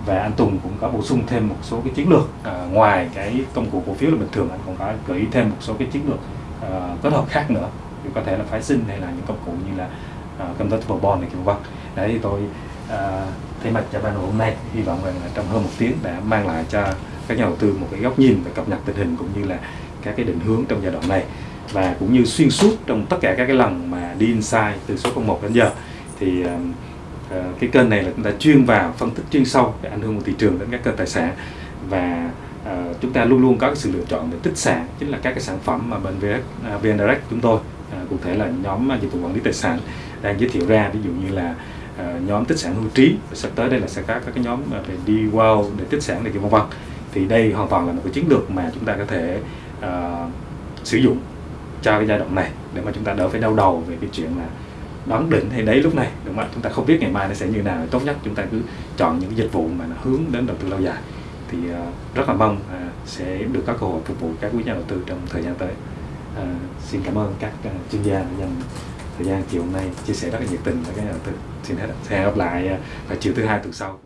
Và anh Tùng cũng có bổ sung thêm một số cái chiến lược à, ngoài cái công cụ cổ phiếu là bình thường anh còn có gợi ý thêm một số cái chiến lược à, kết hợp khác nữa. Thì có thể là phái sinh hay là những công cụ như là à, công convertible bond này kiểu vân. Đấy thì tôi à, thay mặt cho ban hôm nay hy vọng rằng là trong hơn một tiếng đã mang lại cho các nhà đầu tư một cái góc nhìn và cập nhật tình hình cũng như là các cái định hướng trong giai đoạn này. Và cũng như xuyên suốt trong tất cả các cái lần mà đi inside từ số 01 đến giờ thì uh, cái kênh này là chúng ta chuyên vào phân tích chuyên sâu về ảnh hưởng của thị trường đến các kênh tài sản. Và uh, chúng ta luôn luôn có cái sự lựa chọn về tích sản chính là các cái sản phẩm mà bên VN, uh, à, VN Direct chúng tôi uh, cụ thể là nhóm à, dịch vụ quản lý tài sản đang giới thiệu ra. Ví dụ như là uh, nhóm tích sản hưu trí sắp tới đây là sẽ có các cái nhóm về đi wow để tích sản này kia vân vân thì đây hoàn toàn là một cái chiến lược mà chúng ta có thể uh, sử dụng cho cái giai đoạn này để mà chúng ta đỡ phải đau đầu về cái chuyện là đón đỉnh hay đấy lúc này đúng không ạ? Chúng ta không biết ngày mai nó sẽ như nào. Tốt nhất chúng ta cứ chọn những cái dịch vụ mà nó hướng đến đầu tư lâu dài. Thì uh, rất là mong uh, sẽ được có cơ hội phục vụ các quý nhà đầu tư trong thời gian tới. Uh, xin cảm ơn các uh, chuyên gia đã dành thời gian chiều hôm nay chia sẻ rất là nhiệt tình với các nhà đầu tư. Xin hết hẹn gặp lại uh, vào chiều thứ hai tuần sau.